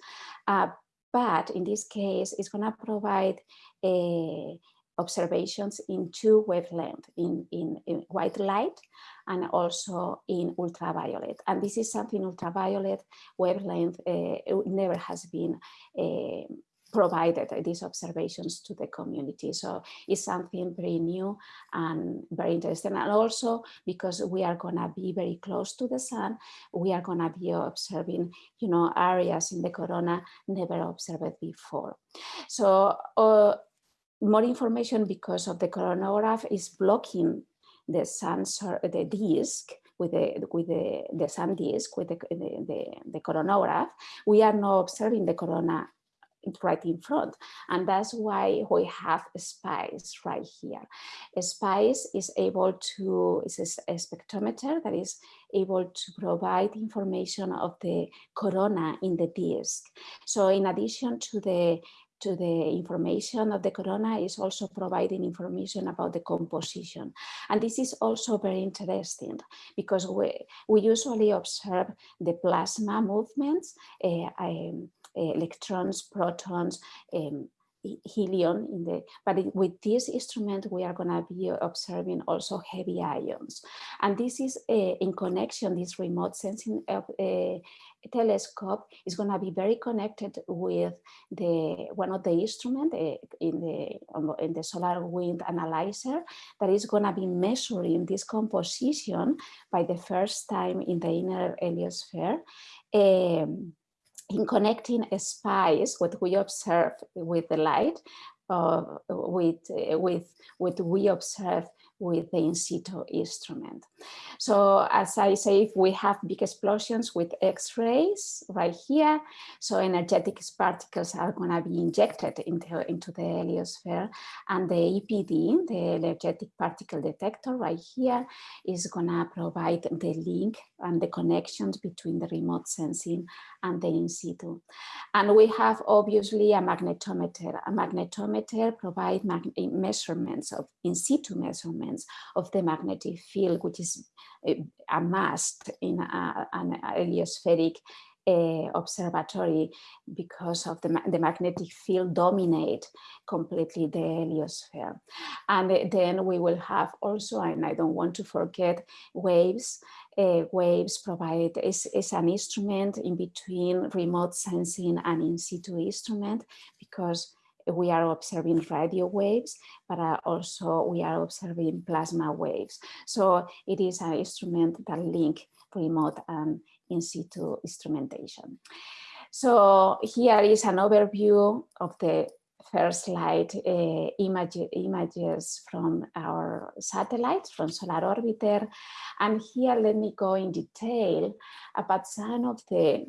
uh, but in this case, it's going to provide a observations in two wavelength, in, in, in, white light and also in ultraviolet. And this is something ultraviolet wavelength uh, never has been uh, provided these observations to the community. So it's something very new and very interesting. And also because we are gonna be very close to the sun, we are gonna be observing, you know, areas in the corona never observed before. So uh, more information because of the coronagraph is blocking the sun, the disk with the with the, the sun disk with the, the, the, the coronagraph. We are now observing the corona right in front. And that's why we have SPICE right here. SPICE is able to, it's a spectrometer that is able to provide information of the corona in the disk. So in addition to the to the information of the corona is also providing information about the composition. And this is also very interesting because we, we usually observe the plasma movements, uh, um, electrons, protons, um, helium in the but with this instrument we are going to be observing also heavy ions and this is uh, in connection this remote sensing of, uh, telescope is going to be very connected with the one of the instrument uh, in the in the solar wind analyzer that is going to be measuring this composition by the first time in the inner heliosphere um, in connecting spice, what we observe with the light, uh, with, with what we observe with the in situ instrument. So as I say, if we have big explosions with X-rays right here. So energetic particles are going to be injected into, into the heliosphere. And the EPD, the energetic particle detector right here, is going to provide the link and the connections between the remote sensing and the in situ. And we have obviously a magnetometer. A magnetometer provides measurements of in situ measurements of the magnetic field, which is amassed in a, an heliospheric uh, observatory because of the, the magnetic field dominate completely the heliosphere. And then we will have also, and I don't want to forget, waves. Uh, waves provide is, is an instrument in between remote sensing and in situ instrument because we are observing radio waves, but uh, also we are observing plasma waves. So it is an instrument that link remote and in situ instrumentation. So here is an overview of the first slide uh, image, images from our satellites from Solar Orbiter. And here let me go in detail about some of the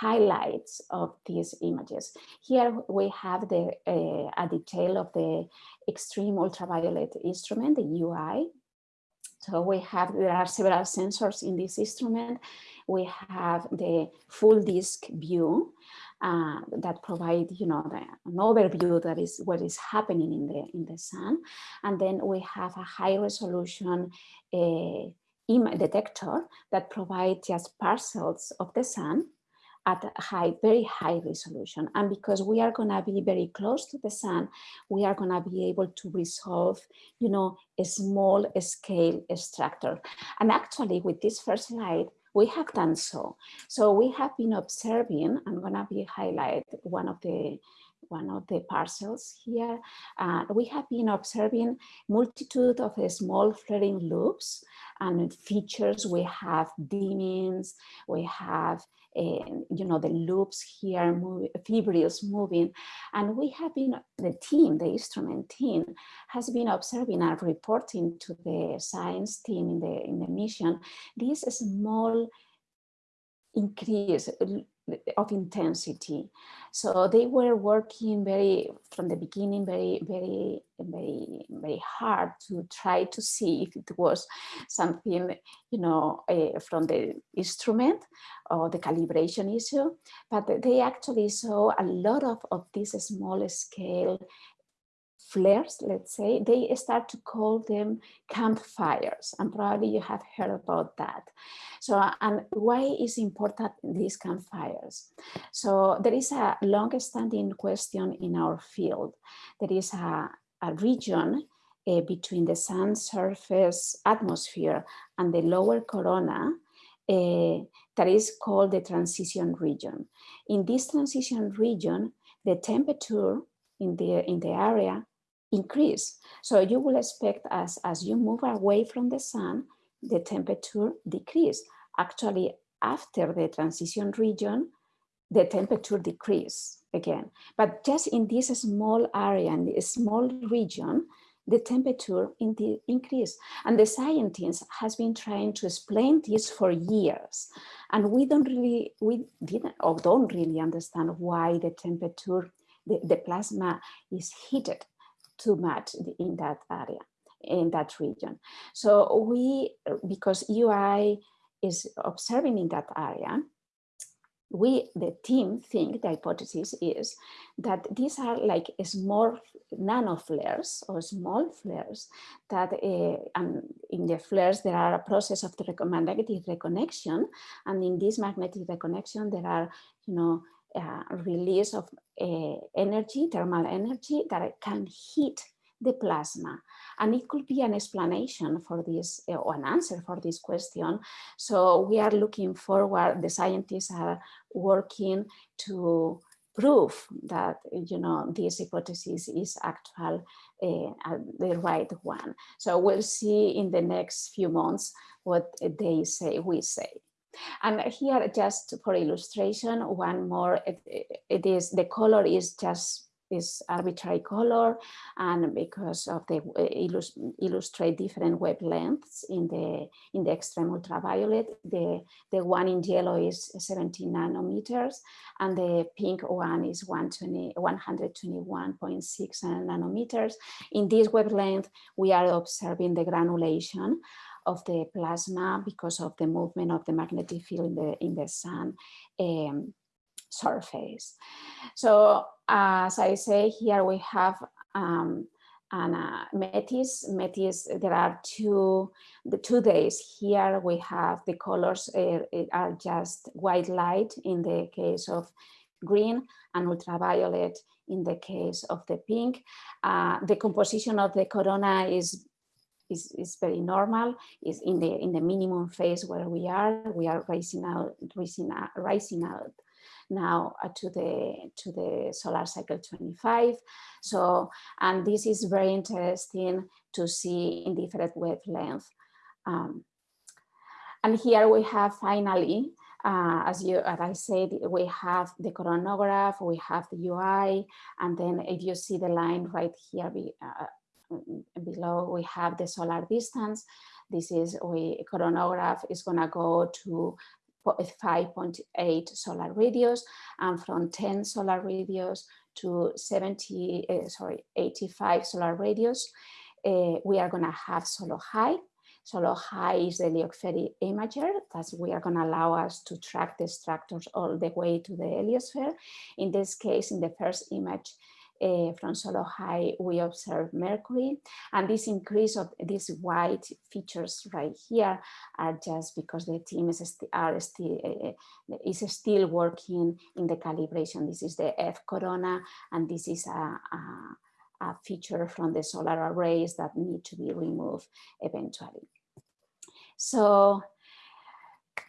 highlights of these images. Here we have the uh, a detail of the extreme ultraviolet instrument, the EUI. So we have, there are several sensors in this instrument. We have the full disk view uh, that provide, you know, the, an overview that is what is happening in the in the sun, and then we have a high resolution uh, detector that provides just parcels of the sun at a high, very high resolution. And because we are gonna be very close to the sun, we are gonna be able to resolve, you know, a small scale structure. And actually with this first slide, we have done so. So we have been observing, I'm gonna be highlight one of the one of the parcels here. Uh, we have been observing multitude of small flaring loops and features. We have dimmings, we have you know the loops here move, fibrils moving. And we have been the team the instrument team has been observing and reporting to the science team in the in the mission. This small increase of intensity. So they were working very, from the beginning, very, very, very, very hard to try to see if it was something, you know, uh, from the instrument or the calibration issue, but they actually saw a lot of, of these small scale flares, let's say, they start to call them campfires. And probably you have heard about that. So, and why is important these campfires? So there is a long-standing question in our field. There is a, a region uh, between the sun surface atmosphere and the lower corona uh, that is called the transition region. In this transition region, the temperature in the, in the area increase. So you will expect as, as you move away from the sun, the temperature decrease. Actually, after the transition region, the temperature decrease again. But just in this small area, in this small region, the temperature in the increase. And the scientists has been trying to explain this for years. And we don't really, we didn't or don't really understand why the temperature, the, the plasma is heated too much in that area, in that region. So we, because EUI is observing in that area, we, the team think, the hypothesis is that these are like small nano flares or small flares that uh, and in the flares there are a process of the magnetic reconnection and in this magnetic reconnection there are, you know, uh, release of uh, energy, thermal energy that can heat the plasma. And it could be an explanation for this uh, or an answer for this question. So we are looking forward, the scientists are working to prove that you know this hypothesis is actual uh, the right one. So we'll see in the next few months what they say, we say. And here, just for illustration, one more, it, it is, the color is just is arbitrary color. And because of the illust illustrate different wavelengths in the in the extreme ultraviolet the the one in yellow is 70 nanometers and the pink one is 120 121.6 nanometers. In this wavelength we are observing the granulation of the plasma because of the movement of the magnetic field in the, in the sun um, surface. So as I say, here we have um, uh, Metis, Metis, there are two, the two days here we have the colors uh, are just white light in the case of green and ultraviolet in the case of the pink. Uh, the composition of the corona is is, is very normal, is in the in the minimum phase where we are. We are rising out, rising out, rising out now uh, to the to the solar cycle 25. So, and this is very interesting to see in different wavelengths. Um, and here we have finally, uh, as you as I said, we have the coronagraph, we have the EUI, and then if you see the line right here, be, uh, below we have the solar distance. This is we coronagraph is gonna go to 5.8 solar radios and from 10 solar radios to 70, uh, sorry, 85 solar radios, uh, we are gonna have SoloHI. Solo high is the Liouville imager that we are gonna allow us to track the structures all the way to the heliosphere. In this case, in the first image, uh, from SoloHI, we observe Mercury. And this increase of these white features right here are just because the team is, st are still, uh, is still working in the calibration. This is the F corona, and this is a, a, a feature from the solar arrays that need to be removed eventually. So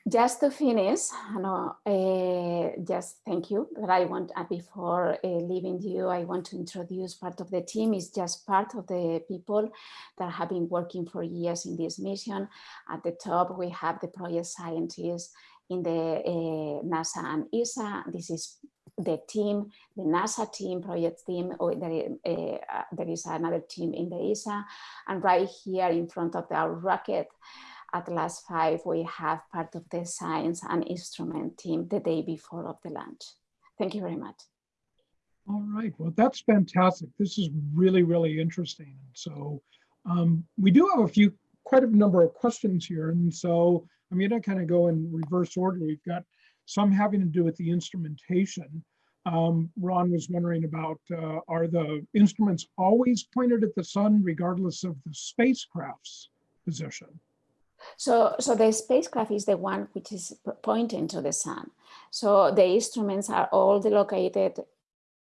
just to finish, no, uh, just thank you. But I want, uh, before uh, leaving you, I want to introduce part of the team. Is just part of the people that have been working for years in this mission. At the top, we have the project scientists in the uh, NASA and ESA. This is the team, the NASA team, project team, or there, uh, there is another team in the ESA. And right here in front of our rocket, Atlas 5, we have part of the science and instrument team the day before of the launch. Thank you very much. All right, well, that's fantastic. This is really, really interesting. So um, we do have a few, quite a number of questions here. And so I'm to kind of go in reverse order. We've got some having to do with the instrumentation. Um, Ron was wondering about, uh, are the instruments always pointed at the sun regardless of the spacecraft's position? So, so the spacecraft is the one which is pointing to the sun. So the instruments are all located,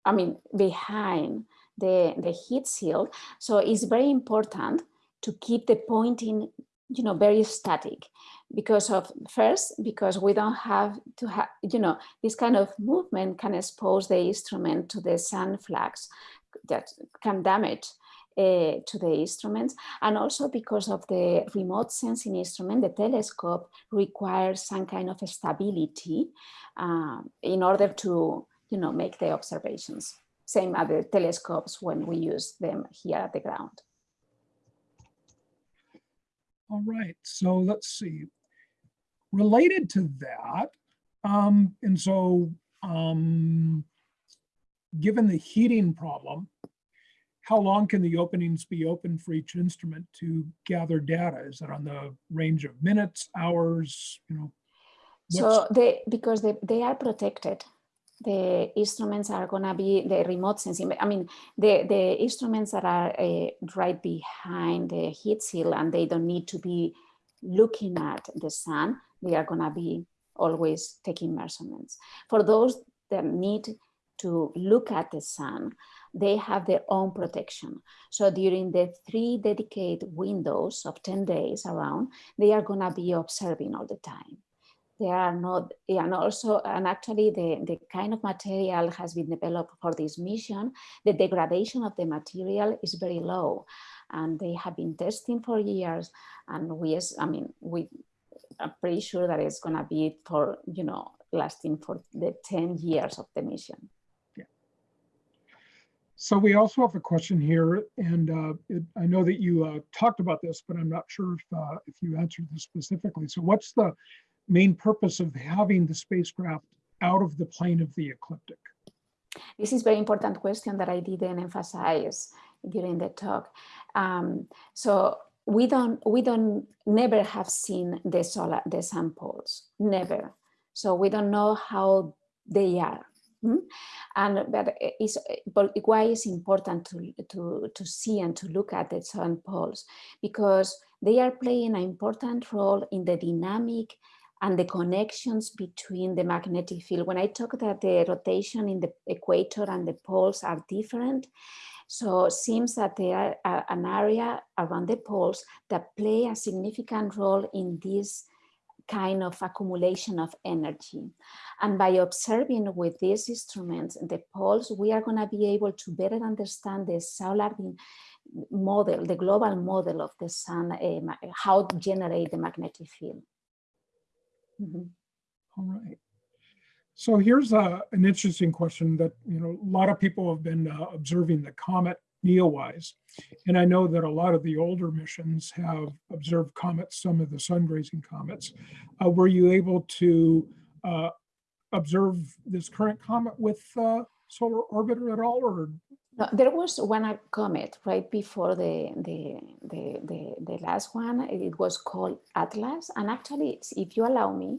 I mean, behind the, the heat shield. So it's very important to keep the pointing, you know, very static because of first, because we don't have to have, you know, this kind of movement can expose the instrument to the sun flux that can damage uh, to the instruments and also because of the remote sensing instrument, the telescope requires some kind of stability uh, in order to, you know, make the observations. Same as the telescopes when we use them here at the ground. All right, so let's see. Related to that, um, and so um, given the heating problem, how long can the openings be open for each instrument to gather data? Is that on the range of minutes, hours, you know? So they, because they, they are protected, the instruments are gonna be the remote sensing. I mean, the, the instruments that are uh, right behind the heat seal and they don't need to be looking at the sun, they are gonna be always taking measurements. For those that need to look at the sun, they have their own protection. So during the three dedicated windows of 10 days around, they are gonna be observing all the time. They are not, and also, and actually the, the kind of material has been developed for this mission. The degradation of the material is very low and they have been testing for years. And we, I mean, we are pretty sure that it's gonna be for, you know, lasting for the 10 years of the mission. So we also have a question here, and uh, it, I know that you uh, talked about this, but I'm not sure if, uh, if you answered this specifically. So what's the main purpose of having the spacecraft out of the plane of the ecliptic? This is a very important question that I didn't emphasize during the talk. Um, so we don't, we don't, never have seen the solar, the samples, never. So we don't know how they are. Hmm? And but it's, but why it's important to, to, to see and to look at the sun poles? Because they are playing an important role in the dynamic and the connections between the magnetic field. When I talk that the rotation in the equator and the poles are different, so it seems that there are an area around the poles that play a significant role in this kind of accumulation of energy. And by observing with these instruments, the poles, we are gonna be able to better understand the solar model, the global model of the sun, uh, how to generate the magnetic field. Mm -hmm. All right. So here's a, an interesting question that, you know, a lot of people have been uh, observing the comet NEOWISE. And I know that a lot of the older missions have observed comets, some of the sun-grazing comets. Uh, were you able to uh, observe this current comet with uh, solar orbiter at all or no, there was one comet right before the, the the the the last one. It was called Atlas, and actually, if you allow me,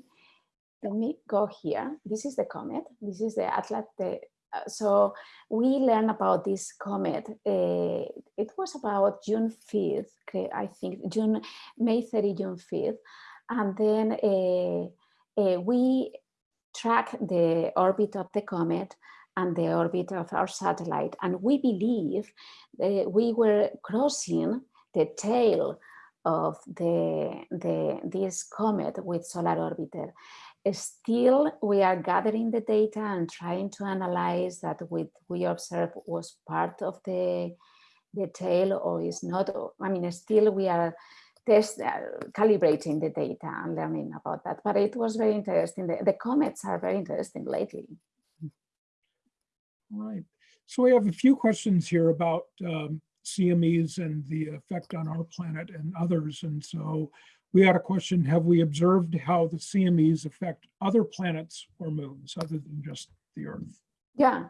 let me go here. This is the comet. This is the Atlas. So we learned about this comet. Uh, it was about June 5th, I think, June, May 30, June 5th. And then uh, we track the orbit of the comet and the orbit of our satellite. And we believe that we were crossing the tail of the, the, this comet with solar orbiter. Still, we are gathering the data and trying to analyze that what we observe was part of the, the tail or is not. I mean, still we are test, uh, calibrating the data and learning about that. But it was very interesting. The, the comets are very interesting lately. Right. So we have a few questions here about um, CMEs and the effect on our planet and others. And so we had a question, have we observed how the CMEs affect other planets or moons other than just the Earth? Yeah,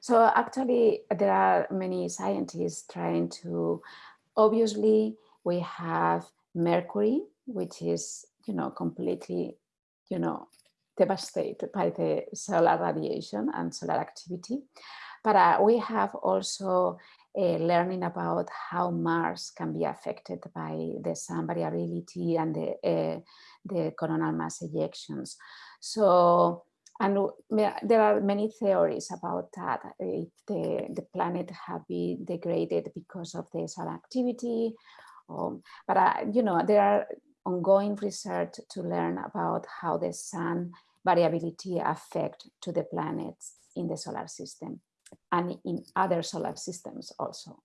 so actually there are many scientists trying to, obviously we have Mercury, which is, you know, completely, you know, devastated by the solar radiation and solar activity. But uh, we have also uh, learning about how Mars can be affected by the sun variability and the, uh, the coronal mass ejections. So, and there are many theories about that. If the, the planet have been degraded because of the solar activity, um, but uh, you know, there are ongoing research to learn about how the sun variability affect to the planets in the solar system and in other solar systems also.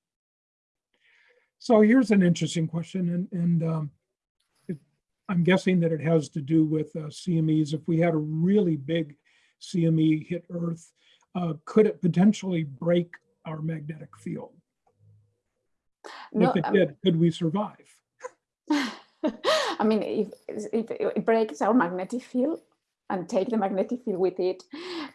So here's an interesting question, and, and um, it, I'm guessing that it has to do with uh, CMEs. If we had a really big CME hit Earth, uh, could it potentially break our magnetic field? No, if it um, did, could we survive? I mean, if, if it breaks our magnetic field and take the magnetic field with it,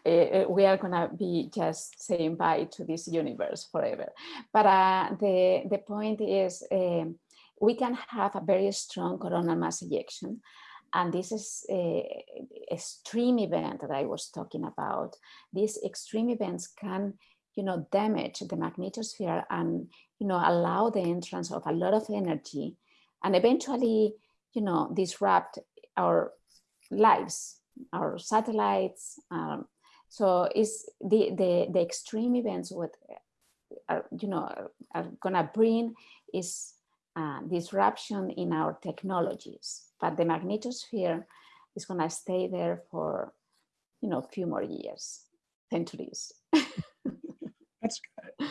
uh, we are gonna be just saying bye to this universe forever. But uh, the, the point is um, we can have a very strong coronal mass ejection. And this is a extreme event that I was talking about. These extreme events can, you know, damage the magnetosphere and, you know, allow the entrance of a lot of energy and eventually, you know, disrupt our lives, our satellites. Um, so is the, the, the extreme events what are, you know, are, are gonna bring is uh, disruption in our technologies, but the magnetosphere is gonna stay there for, you know, a few more years, centuries. That's good.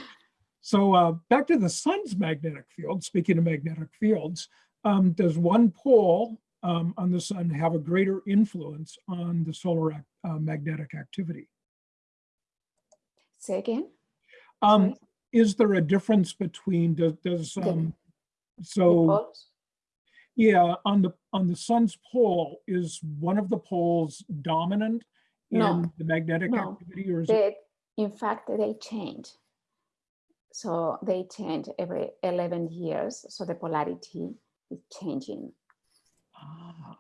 So uh, back to the sun's magnetic field, speaking of magnetic fields, um, does one pole um, on the sun have a greater influence on the solar ac- uh, magnetic activity? Say again? Um, is there a difference between, does, does, um, so, yeah, on the, on the sun's pole, is one of the poles dominant No, in the magnetic no. activity or is it? In fact, they change. So they change every 11 years. So the polarity is changing. Ah,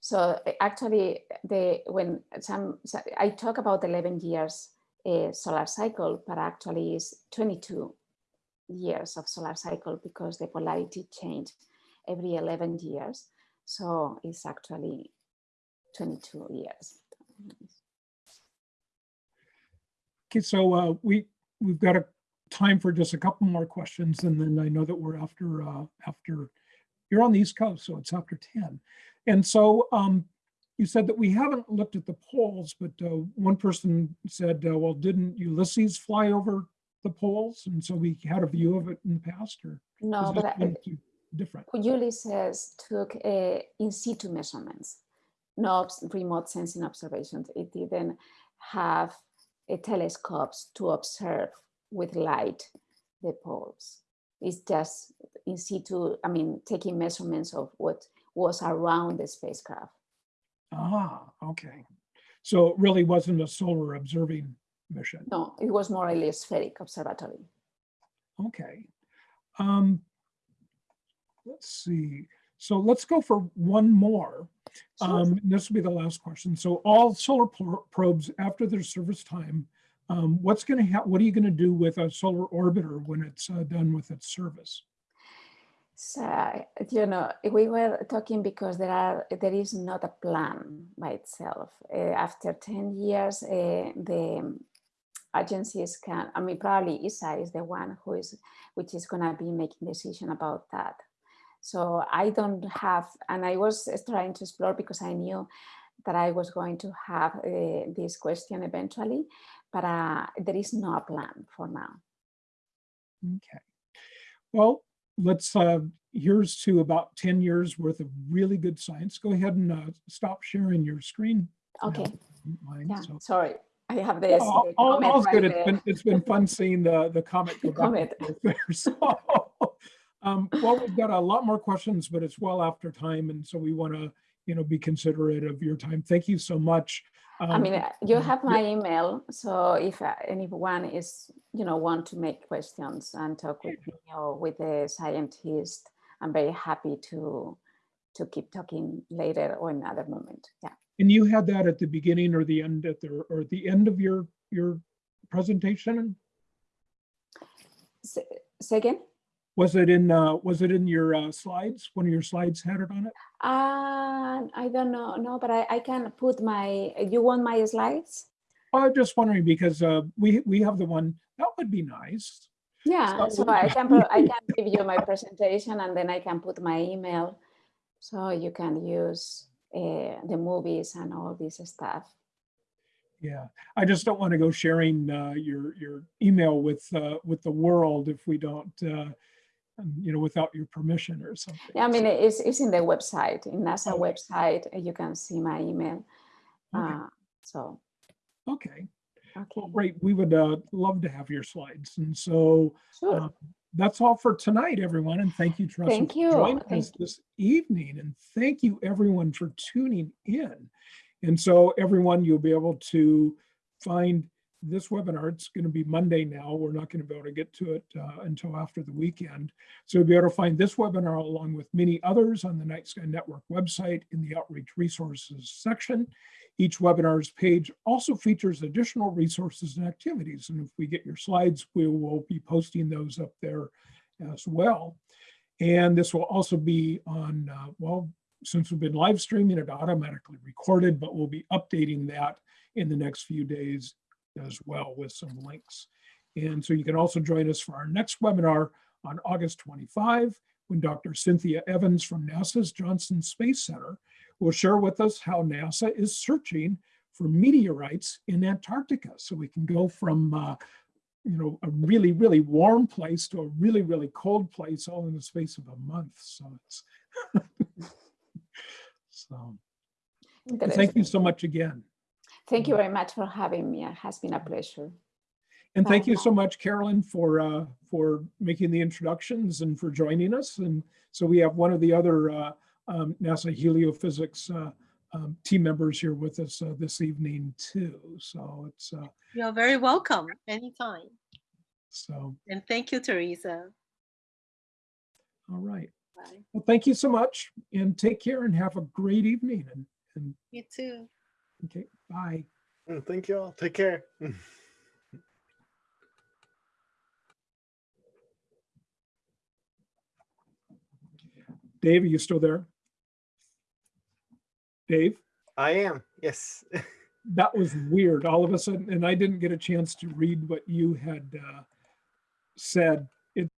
So uh, actually, the when some so I talk about 11 years uh, solar cycle, but actually is 22 years of solar cycle because the polarity change every 11 years. So it's actually 22 years. Okay, so uh, we, we've got a time for just a couple more questions and then I know that we're after, uh, after, you're on the East Coast, so it's after 10. And so um, you said that we haven't looked at the poles, but uh, one person said, uh, well, didn't Ulysses fly over the poles? And so we had a view of it in the past or No, but I- different? Ulysses took uh, in situ measurements, no remote sensing observations. It didn't have telescopes to observe with light the poles. It's just in situ, I mean, taking measurements of what was around the spacecraft. Ah, okay. So it really wasn't a solar observing mission. No, it was more a spheric observatory. Okay. Um, let's see. So let's go for one more. Sure. Um, this will be the last question. So all solar probes after their service time, um, what's going to happen? What are you going to do with a solar orbiter when it's uh, done with its service? So, you know, we were talking because there are there is not a plan by itself. Uh, after 10 years, uh, the agencies can, I mean, probably ESA is the one who is, which is gonna be making decision about that. So I don't have, and I was trying to explore because I knew that I was going to have uh, this question eventually, but uh, there is no plan for now. Okay. Well, let's, uh, here's to about 10 years worth of really good science. Go ahead and uh, stop sharing your screen. Okay, if you don't mind. yeah, So- sorry. I have this. All, the all- comment all's right good. It's been, it's been fun seeing the, the comment. go Comment. there. So, Um, well, we've got a lot more questions, but it's well after time. And so we want to, you know, be considerate of your time. Thank you so much. I Um, mean, uh, you have my email, so if uh, anyone is, you know, want to make questions and talk with me or with a scientist, I'm very happy to to keep talking later or another moment. Yeah. And you had that at the beginning or the end at the, or at the end of your, your presentation? Say, say again? Was it in, uh, was it in your uh, slides? One of your slides had it on it? Uh, I don't know, no, but I, I can put my, you want my slides? I'm just wondering because uh, we, we have the one, that would be nice. Yeah, So- so I can, I can give you my presentation and then I can put my email. So you can use uh, the movies and all this stuff. Yeah, I just don't want to go sharing uh, your, your email with, uh, with the world if we don't, uh, um, you know, without your permission or something. Yeah, I mean, it's, it's in the website, in NASA Okay. website, uh, you can see my email. Okay. Uh, So, Okay, okay, well, great. We would uh, love to have your slides. And so sure. Um, That's all for tonight, everyone, and thank you, Teresa, Thank for joining Thank us this evening, and thank you, everyone, for tuning in. And so, everyone, you'll be able to find this webinar. It's going to be Monday now. We're not going to be able to get to it uh, until after the weekend. So you'll be able to find this webinar along with many others on the Night Sky Network website in the Outreach Resources section. Each webinar's page also features additional resources and activities. And if we get your slides, we will be posting those up there as well. And this will also be on, uh, well, since we've been live streaming it automatically recorded, but we'll be updating that in the next few days as well with some links. And so you can also join us for our next webinar on August 25, when Dr. Cynthia Evans from NASA's Johnson Space Center will share with us how NASA is searching for meteorites in Antarctica. So we can go from, uh, you know, a really, really warm place to a really, really cold place all in the space of a month. So it's, so thank you so much again. Thank you very much for having me. It has been a pleasure. And thank you so much, Carolyn, for, uh, for making the introductions and for joining us. And so we have one of the other, uh, um, NASA heliophysics, uh, um, team members here with us, uh, this evening too. So it's, uh, You're very welcome anytime. so, And thank you, Teresa. all right. Bye. Well, thank you so much and take care and have a great evening and, and, You too. Okay, bye. Mm, Thank you all. Take care. Dave, are you still there? Dave? I am. Yes. that was weird all of a sudden and i didn't get a chance to read what you had uh, said